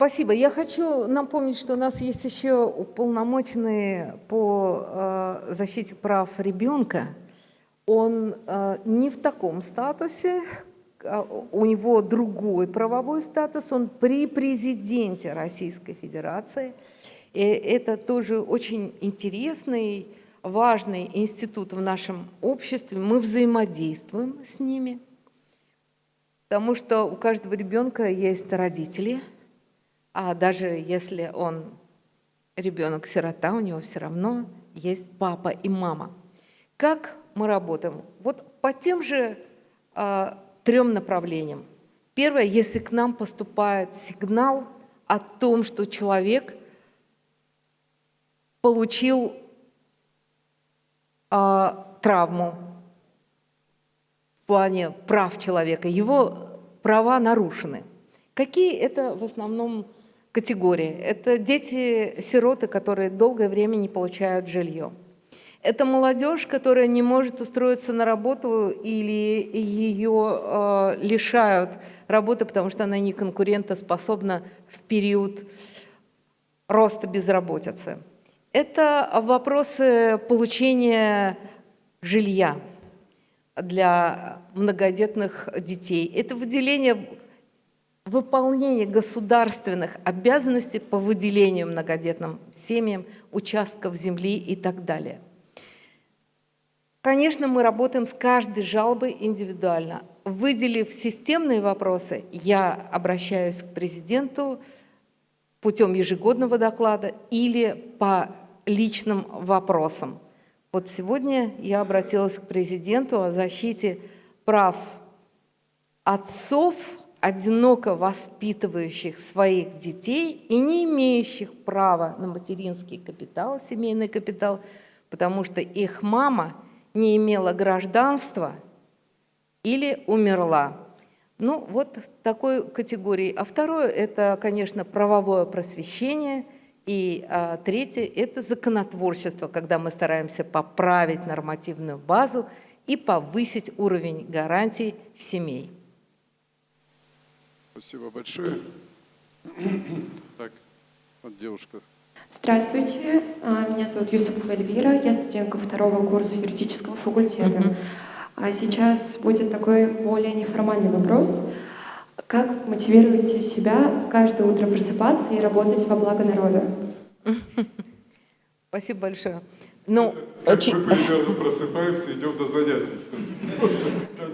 Спасибо. Я хочу напомнить, что у нас есть еще уполномоченный по э, защите прав ребенка. Он э, не в таком статусе, а у него другой правовой статус, он при президенте Российской Федерации. И это тоже очень интересный, важный институт в нашем обществе. Мы взаимодействуем с ними, потому что у каждого ребенка есть родители – а даже если он ребенок-сирота, у него все равно есть папа и мама. Как мы работаем? Вот по тем же э, трем направлениям. Первое, если к нам поступает сигнал о том, что человек получил э, травму в плане прав человека, его права нарушены. Какие это в основном категории. Это дети-сироты, которые долгое время не получают жилье. Это молодежь, которая не может устроиться на работу или ее э, лишают работы, потому что она не конкурентоспособна в период роста безработицы. Это вопросы получения жилья для многодетных детей. Это выделение выполнение государственных обязанностей по выделению многодетным семьям участков земли и так далее. Конечно, мы работаем с каждой жалобой индивидуально. Выделив системные вопросы, я обращаюсь к президенту путем ежегодного доклада или по личным вопросам. Вот сегодня я обратилась к президенту о защите прав отцов одиноко воспитывающих своих детей и не имеющих права на материнский капитал, семейный капитал, потому что их мама не имела гражданства или умерла. Ну, вот такой категории. А второе – это, конечно, правовое просвещение. И а, третье – это законотворчество, когда мы стараемся поправить нормативную базу и повысить уровень гарантий семей. Спасибо большое. Так, вот девушка. Здравствуйте, а, меня зовут Юсупова Эльвира, я студентка второго курса юридического факультета. А сейчас будет такой более неформальный вопрос. Как мотивируете себя каждое утро просыпаться и работать во благо народа? Спасибо большое. Ну, как очень... мы примерно просыпаемся, идем до занятий.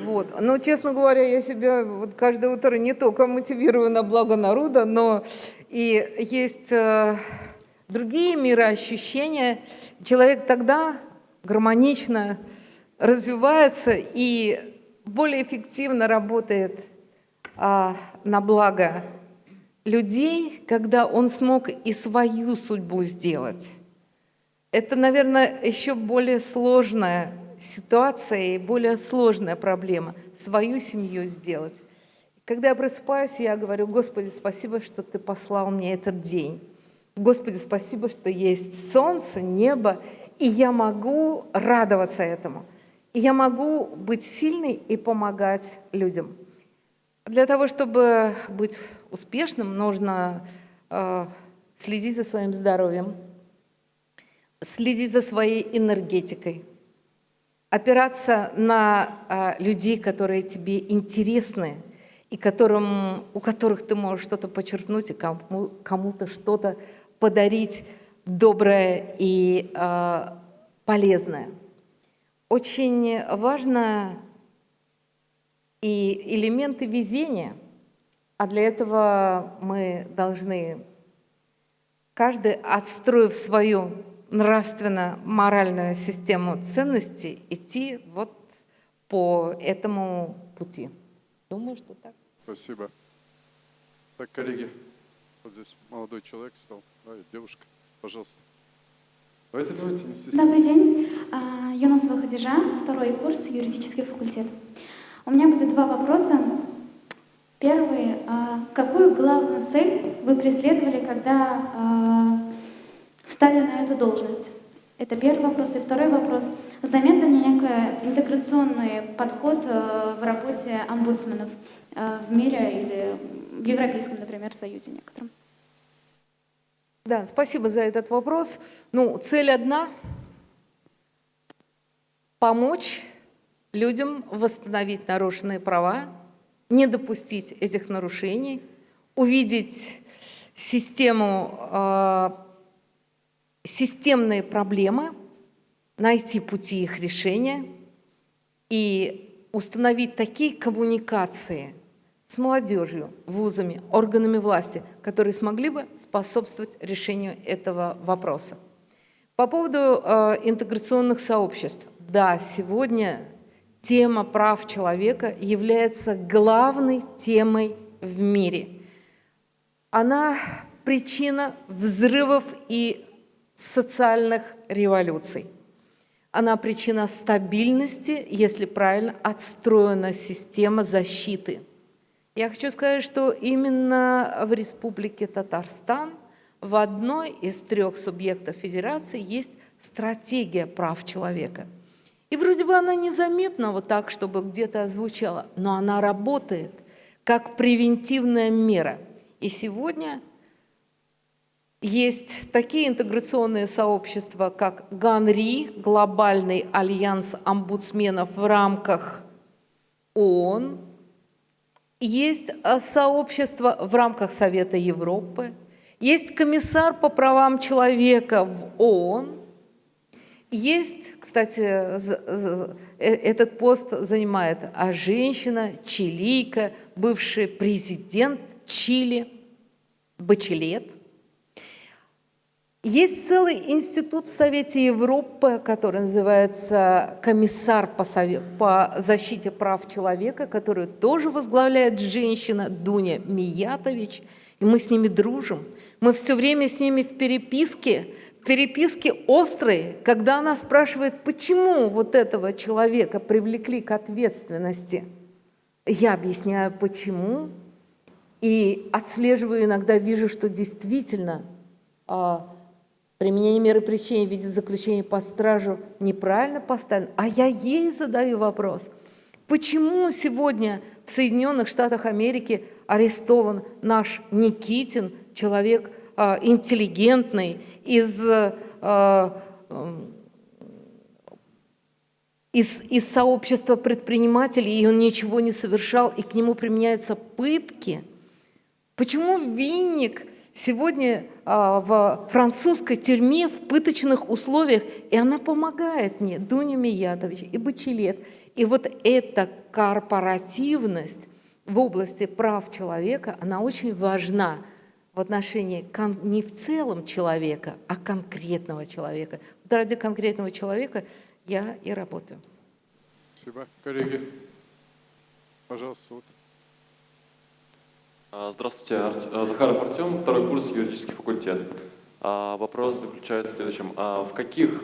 Вот. Но, честно говоря, я себя вот каждое утро не только мотивирую на благо народа, но и есть э, другие мироощущения. Человек тогда гармонично развивается и более эффективно работает э, на благо людей, когда он смог и свою судьбу сделать. Это, наверное, еще более сложная ситуация и более сложная проблема – свою семью сделать. Когда я просыпаюсь, я говорю, Господи, спасибо, что Ты послал мне этот день. Господи, спасибо, что есть солнце, небо, и я могу радоваться этому. И я могу быть сильной и помогать людям. Для того, чтобы быть успешным, нужно э, следить за своим здоровьем, следить за своей энергетикой, опираться на э, людей, которые тебе интересны, и которым, у которых ты можешь что-то подчеркнуть и кому, кому-то что-то подарить доброе и э, полезное. Очень важно и элементы везения, а для этого мы должны, каждый, отстроив свою нравственно-моральную систему ценностей, идти вот по этому пути. Думаю, что так. Спасибо. Так, коллеги, вот здесь молодой человек стал, да, девушка, пожалуйста. Давайте, давайте, не стесняйтесь. Добрый день. А, Юнусова Хадижа, второй курс, юридический факультет. У меня будет два вопроса. Первый. а, Какую главную цель вы преследовали, когда а, стали на эту должность? Это первый вопрос. И второй вопрос. Заметен ли некий интеграционный подход а, в работе омбудсменов а, в мире или в Европейском, например, Союзе некотором? Да, спасибо за этот вопрос. Ну, цель одна – помочь людям восстановить нарушенные права, не допустить этих нарушений, увидеть систему, э, системные проблемы, найти пути их решения и установить такие коммуникации – с молодежью, вузами, органами власти, которые смогли бы способствовать решению этого вопроса. По поводу э, интеграционных сообществ. Да, сегодня тема прав человека является главной темой в мире. Она причина взрывов и социальных революций. Она причина стабильности, если правильно отстроена система защиты – я хочу сказать, что именно в Республике Татарстан в одной из трех субъектов федерации есть стратегия прав человека. И вроде бы она незаметна вот так, чтобы где-то озвучала, но она работает как превентивная мера. И сегодня есть такие интеграционные сообщества, как ГАНРИ, Глобальный альянс омбудсменов в рамках ООН, есть э, сообщество в рамках Совета Европы, есть комиссар по правам человека в ООН, есть, кстати, э, этот пост занимает а женщина, чилийка, бывший президент Чили, Бачелет. Есть целый институт в Совете Европы, который называется «Комиссар по, совет, по защите прав человека», который тоже возглавляет женщина Дуня Миятович, и мы с ними дружим. Мы все время с ними в переписке, в переписке острой, когда она спрашивает, почему вот этого человека привлекли к ответственности. Я объясняю, почему, и отслеживаю иногда, вижу, что действительно а, Применение меры пресечения в виде заключения по стражу неправильно поставлено, а я ей задаю вопрос. Почему сегодня в Соединенных Штатах Америки арестован наш Никитин, человек э, интеллигентный, из, э, э, из, из сообщества предпринимателей, и он ничего не совершал, и к нему применяются пытки? Почему винник сегодня в французской тюрьме в пыточных условиях, и она помогает мне, Дуня Миятович и Бачелет. И вот эта корпоративность в области прав человека, она очень важна в отношении не в целом человека, а конкретного человека. Вот ради конкретного человека я и работаю. Спасибо. Коллеги, пожалуйста, вот. А, здравствуйте, а, Захаров Артем, второй курс юридический факультет. А, вопрос заключается в следующем. В каких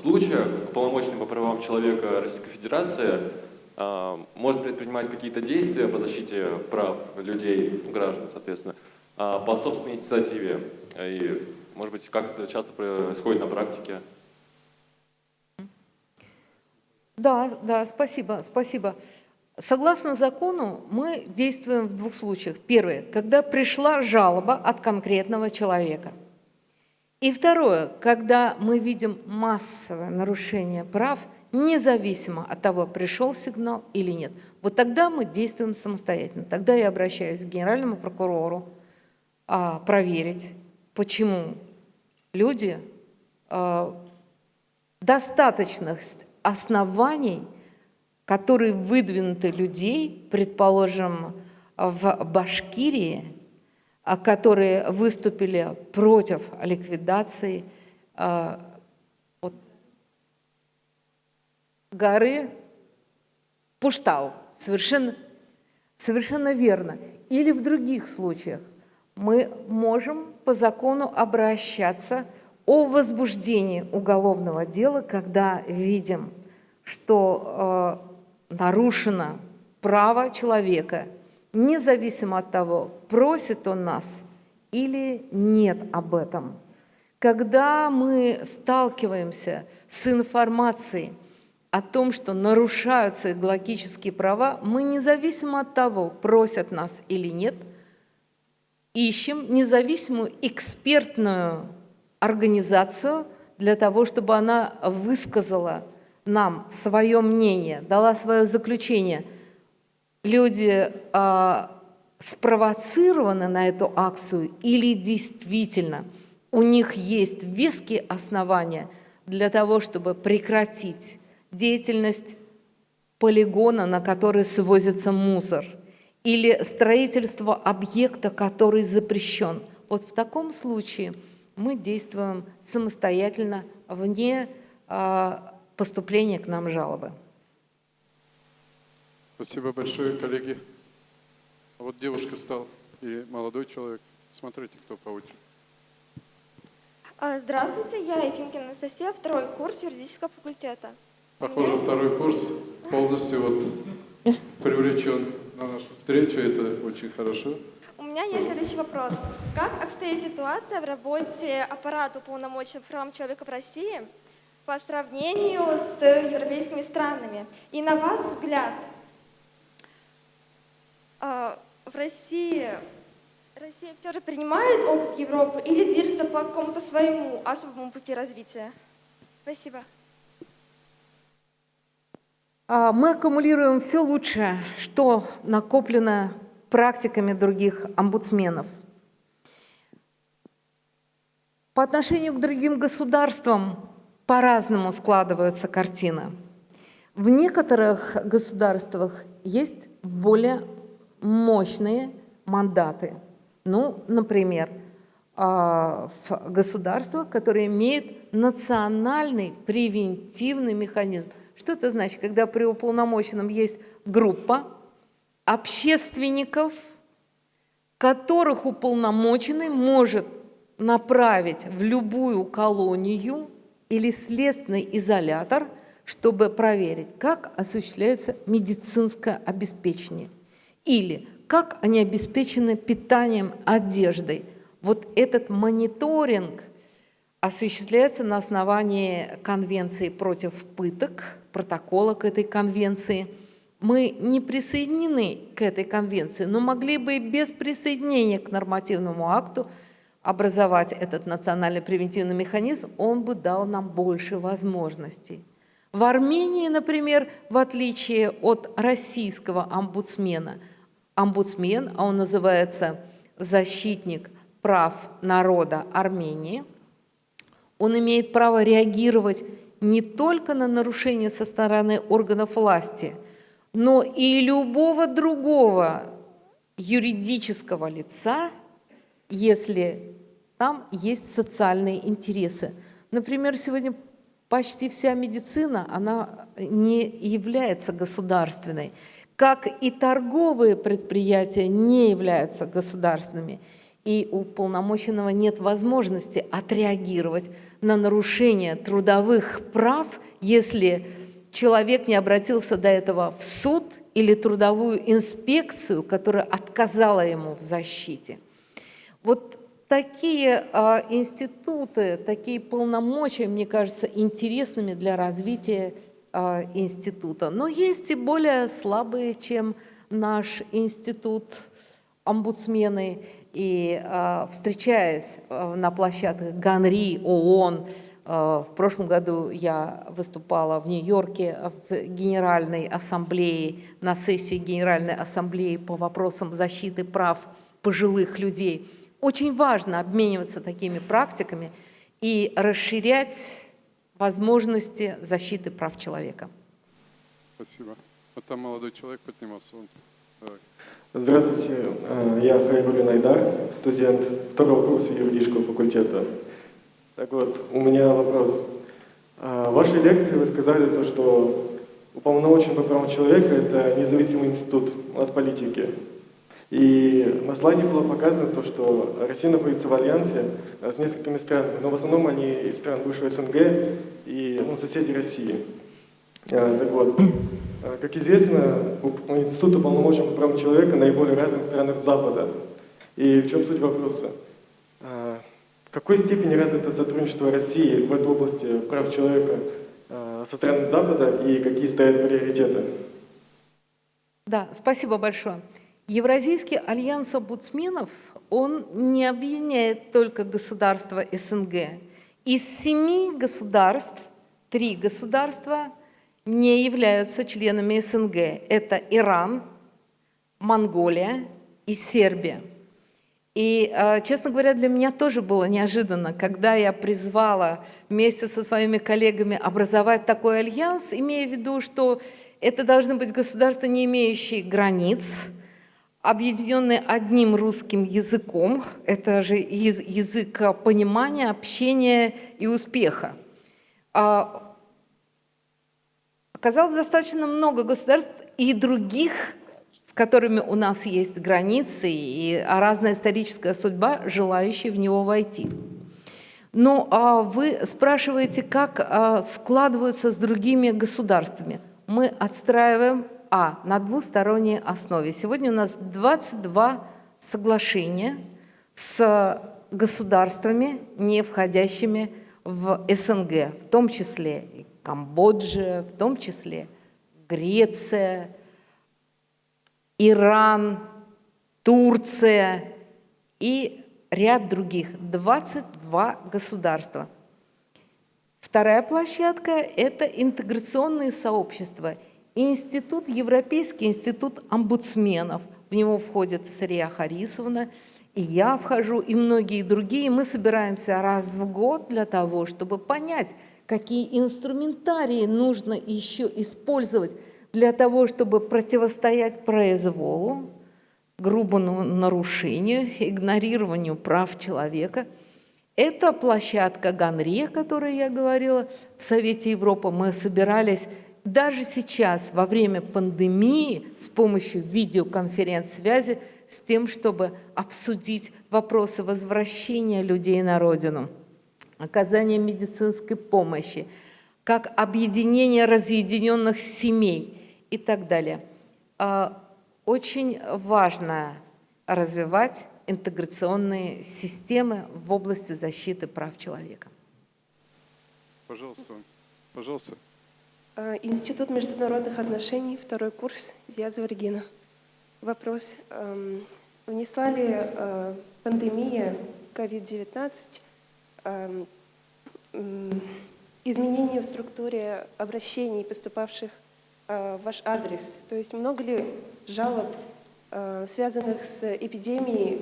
случаях полномочный по правам человека Российской Федерации может предпринимать какие-то действия по защите прав людей, граждан, соответственно, по собственной инициативе? И, может быть, как это часто происходит на практике? Да, да, спасибо, спасибо. Согласно закону, мы действуем в двух случаях. Первое, когда пришла жалоба от конкретного человека. И второе, когда мы видим массовое нарушение прав, независимо от того, пришел сигнал или нет. Вот тогда мы действуем самостоятельно. Тогда я обращаюсь к генеральному прокурору а, проверить, почему люди а, достаточных оснований, которые выдвинуты людей, предположим, в Башкирии, а, которые выступили против ликвидации а, горы Пуштау. Совершенно, совершенно верно. Или в других случаях мы можем по закону обращаться о возбуждении уголовного дела, когда видим, что э, нарушено право человека, независимо от того, просит он нас или нет об этом. Когда мы сталкиваемся с информацией о том, что нарушаются экологические права, мы независимо от того, просят нас или нет, ищем независимую экспертную организацию для того, чтобы она высказала нам свое мнение, дала свое заключение. Люди э, спровоцированы на эту акцию или действительно у них есть веские основания для того, чтобы прекратить деятельность полигона, на который свозится мусор, или строительство объекта, который запрещен. Вот в таком случае – мы действуем самостоятельно, вне а, поступления к нам жалобы. Спасибо большое, коллеги. А вот девушка стал и молодой человек. Смотрите, кто по очереди. А, здравствуйте, я Ефимкина Анастасия, второй курс юридического факультета. Похоже, второй курс полностью вот привлечен на нашу встречу. Это очень хорошо. У меня есть следующий вопрос. Как обстоит ситуация в работе аппарата уполномоченных правам человека в России по сравнению с европейскими странами? И на ваш взгляд, а, в России Россия все же принимает опыт Европы или движется по какому-то своему особому пути развития? Спасибо. А, мы аккумулируем все лучшее, что накоплено практиками других омбудсменов. По отношению к другим государствам по-разному складывается картина. В некоторых государствах есть более мощные мандаты. Ну, например, а, в государствах, которые имеют национальный превентивный механизм. Что это значит? Когда при уполномоченном есть группа, общественников, которых уполномоченный может направить в любую колонию или следственный изолятор, чтобы проверить, как осуществляется медицинское обеспечение или как они обеспечены питанием, одеждой. Вот этот мониторинг осуществляется на основании Конвенции против пыток, протокола к этой конвенции – мы не присоединены к этой конвенции, но могли бы и без присоединения к нормативному акту образовать этот национальный превентивный механизм, он бы дал нам больше возможностей. В Армении, например, в отличие от российского омбудсмена, омбудсмен, а он называется защитник прав народа Армении, он имеет право реагировать не только на нарушения со стороны органов власти – но и любого другого юридического лица, если там есть социальные интересы. Например, сегодня почти вся медицина, она не является государственной, как и торговые предприятия не являются государственными. И у полномоченного нет возможности отреагировать на нарушение трудовых прав, если человек не обратился до этого в суд или трудовую инспекцию, которая отказала ему в защите. Вот такие а, институты, такие полномочия, мне кажется, интересными для развития а, института, но есть и более слабые, чем наш институт омбудсмены. И а, встречаясь а, на площадках ГАНРИ, ООН, в прошлом году я выступала в Нью-Йорке в Генеральной Ассамблее, на сессии Генеральной Ассамблеи по вопросам защиты прав пожилых людей. Очень важно обмениваться такими практиками и расширять возможности защиты прав человека. Спасибо. Вот там молодой человек поднимался. Он. Давай. Здравствуйте, э, я Хайбулин Айдар, студент второго курса юридического факультета. Так вот, у меня вопрос. Э, в вашей лекции вы сказали то, что уполномоченный по правам человека – это независимый институт от политики. И на слайде было показано то, что Россия находится в альянсе э, с несколькими странами, но в основном они из стран бывшего СНГ и ну, соседи России. Э, так вот, э, как известно, Институт уполномоченного по правам человека наиболее развит в странах Запада. И в чем суть вопроса? В какой степени развито сотрудничество России в этой области прав человека со странами Запада и какие стоят приоритеты? Да, спасибо большое. Евразийский альянс омбудсменов, он не объединяет только государства СНГ. Из семи государств, три государства не являются членами СНГ. Это Иран, Монголия и Сербия. И, а, честно говоря, для меня тоже было неожиданно, когда я призвала вместе со своими коллегами образовать такой альянс, имея в виду, что это должны быть государства, не имеющие границ, объединенные одним русским языком, это же язык понимания, общения и успеха. А, оказалось достаточно много государств и других, с которыми у нас есть границы и разная историческая судьба, желающие в него войти. Но а, вы спрашиваете, как а, складываются с другими государствами. Мы отстраиваем а. На двусторонней основе. Сегодня у нас 22 соглашения с государствами, не входящими в СНГ, в том числе и Камбоджа, в том числе Греция, Иран, Турция и ряд других, 22 государства. Вторая площадка – это интеграционные сообщества – Институт, Европейский институт омбудсменов. В него входит Сария Харисовна, и я вхожу, и многие другие. Мы собираемся раз в год для того, чтобы понять, какие инструментарии нужно еще использовать для того, чтобы противостоять произволу, грубому нарушению, игнорированию прав человека. Это площадка Ганри, о которой я говорила в Совете Европы. Мы собирались даже сейчас, во время пандемии, с помощью видеоконференц-связи, с тем, чтобы обсудить вопросы возвращения людей на родину, оказания медицинской помощи, как объединение разъединенных семей и так далее. А, очень важно развивать интеграционные системы в области защиты прав человека. Пожалуйста, пожалуйста. Э, Институт международных отношений, второй курс, Зиазова Регина. Вопрос. Эм, внесла ли э, пандемия COVID-19 эм, изменения в структуре обращений, поступавших э, в ваш адрес? То есть много ли жалоб, связанных с эпидемией,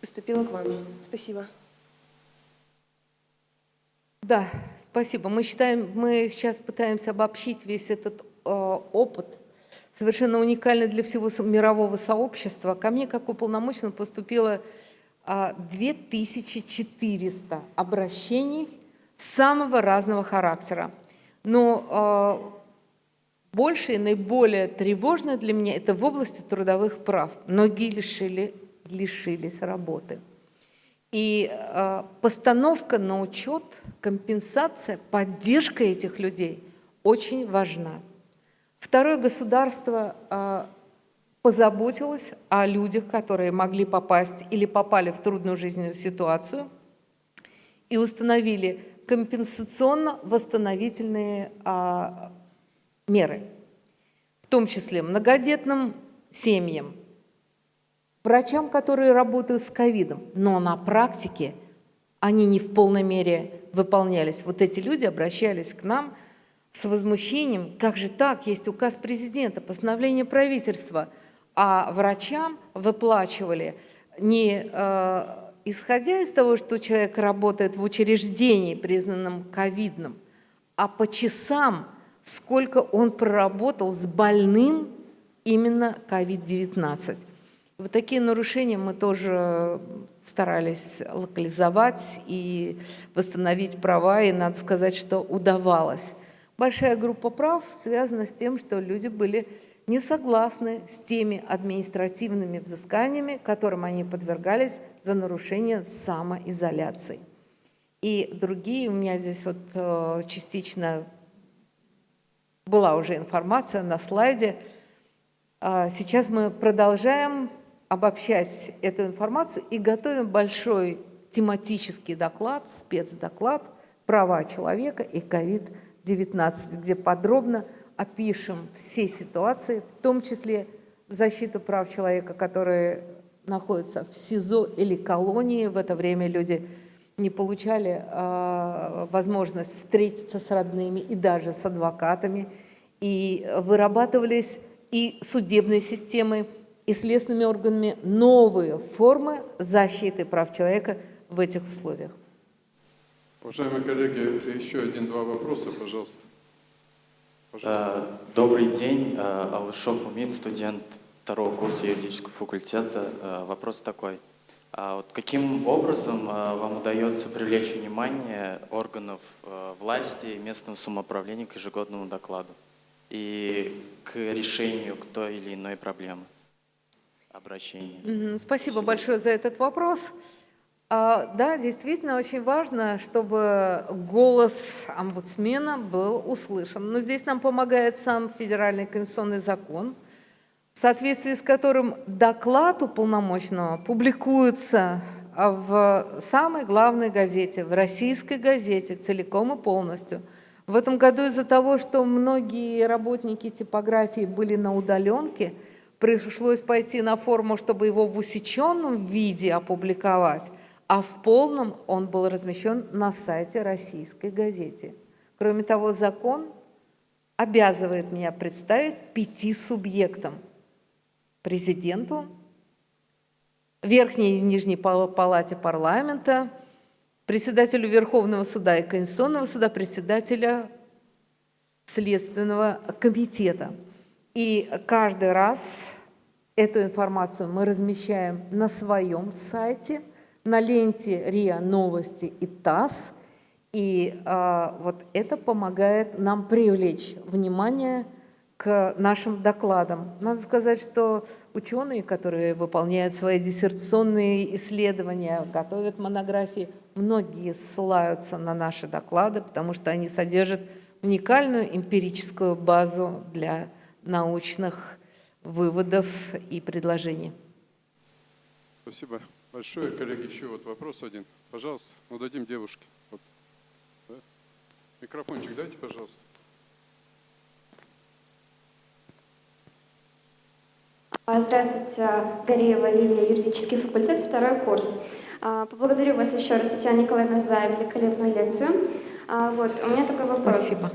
поступило к вам? Спасибо. Да, Спасибо. Мы считаем, мы сейчас пытаемся обобщить весь этот э, опыт, совершенно уникальный для всего мирового сообщества. Ко мне, как уполномоченному, поступило э, 2400 обращений самого разного характера. Но э, больше и наиболее тревожное для меня это в области трудовых прав. Многие лишили, лишились работы. И э, постановка на учет, компенсация, поддержка этих людей очень важна. Второе государство э, позаботилось о людях, которые могли попасть или попали в трудную жизненную ситуацию и установили компенсационно-восстановительные э, меры, в том числе многодетным семьям, врачам, которые работают с ковидом, но на практике они не в полной мере выполнялись. Вот эти люди обращались к нам с возмущением, как же так, есть указ президента, постановление правительства, а врачам выплачивали не э, исходя из того, что человек работает в учреждении, признанном ковидным, а по часам, сколько он проработал с больным именно COVID-19. Вот такие нарушения мы тоже старались локализовать и восстановить права, и надо сказать, что удавалось. Большая группа прав связана с тем, что люди были не согласны с теми административными взысканиями, которым они подвергались за нарушение самоизоляции. И другие, у меня здесь вот э, частично была уже информация на слайде. А сейчас мы продолжаем обобщать эту информацию и готовим большой тематический доклад, спецдоклад «Права человека и COVID-19», где подробно опишем все ситуации, в том числе защиту прав человека, которые находятся в СИЗО или колонии. В это время люди не получали э, возможность встретиться с родными и даже с адвокатами. И вырабатывались и судебной системой, и следственными органами новые формы защиты прав человека в этих условиях. Уважаемые коллеги, еще один-два вопроса, пожалуйста. пожалуйста. Э, добрый день, э, Алышов Умин, студент второго курса юридического факультета. Э, вопрос такой. А вот каким образом вам удается привлечь внимание органов власти и местного самоуправления к ежегодному докладу и к решению к той или иной проблемы? Обращения. Спасибо большое за этот вопрос. А, да, действительно очень важно, чтобы голос омбудсмена был услышан. Но здесь нам помогает сам федеральный конституционный закон, в соответствии с которым доклад уполномоченного публикуется в самой главной газете, в российской газете, целиком и полностью. В этом году из-за того, что многие работники типографии были на удаленке – пришлось пойти на форму, чтобы его в усеченном виде опубликовать, а в полном он был размещен на сайте российской газете. Кроме того, закон обязывает меня представить пяти субъектам. Президенту, Верхней и Нижней Палате парламента, председателю Верховного суда и Конституционного суда, председателя Следственного комитета – и каждый раз эту информацию мы размещаем на своем сайте, на ленте РИА Новости и ТАСС. И а, вот это помогает нам привлечь внимание к нашим докладам. Надо сказать, что ученые, которые выполняют свои диссертационные исследования, готовят монографии, многие ссылаются на наши доклады, потому что они содержат уникальную эмпирическую базу для научных выводов и предложений. Спасибо большое. Коллеги, еще вот вопрос один. Пожалуйста, ну дадим девушке. Вот. Да? Микрофончик дайте, пожалуйста. Здравствуйте, Гореева Лилия, юридический факультет, второй курс. А, поблагодарю вас еще раз, Татьяна Николаевна, за великолепную лекцию. А, вот, у меня такой вопрос. Спасибо.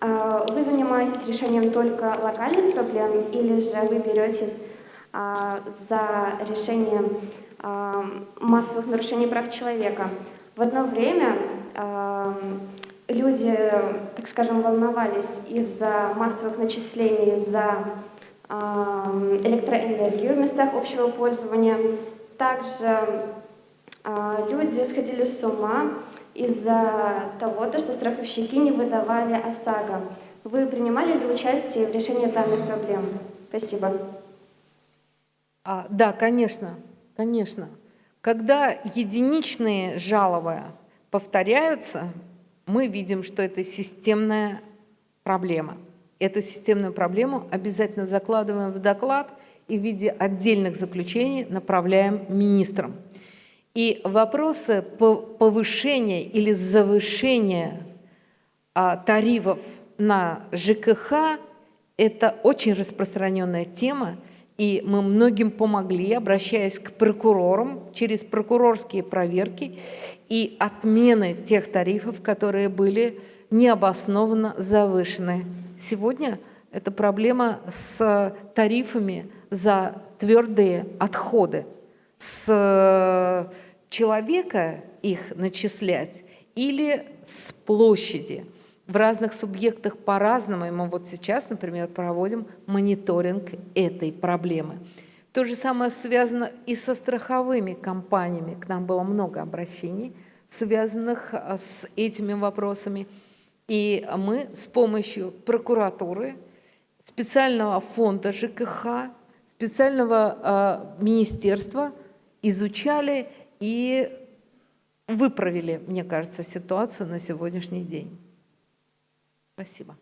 А, вы занимаетесь решением только локальных проблем или же вы беретесь а, за решением а, массовых нарушений прав человека? В одно время люди, так скажем, волновались из-за массовых начислений за электроэнергию в местах общего пользования. Также люди сходили с ума из-за того, что страховщики не выдавали ОСАГО. Вы принимали ли участие в решении данных проблем? Спасибо. А, да, конечно, конечно. Когда единичные жалобы повторяются, мы видим, что это системная проблема. Эту системную проблему обязательно закладываем в доклад и в виде отдельных заключений направляем министрам. И вопросы повышения или завышения а, тарифов на ЖКХ – это очень распространенная тема, и мы многим помогли, обращаясь к прокурорам через прокурорские проверки и отмены тех тарифов, которые были необоснованно завышены. Сегодня это проблема с тарифами за твердые отходы. С человека их начислять или с площади. В разных субъектах по-разному, и мы вот сейчас, например, проводим мониторинг этой проблемы. То же самое связано и со страховыми компаниями. К нам было много обращений, связанных а, с этими вопросами. И мы с помощью прокуратуры, специального фонда ЖКХ, специального э, министерства изучали и выправили, мне кажется, ситуацию на сегодняшний день. Спасибо.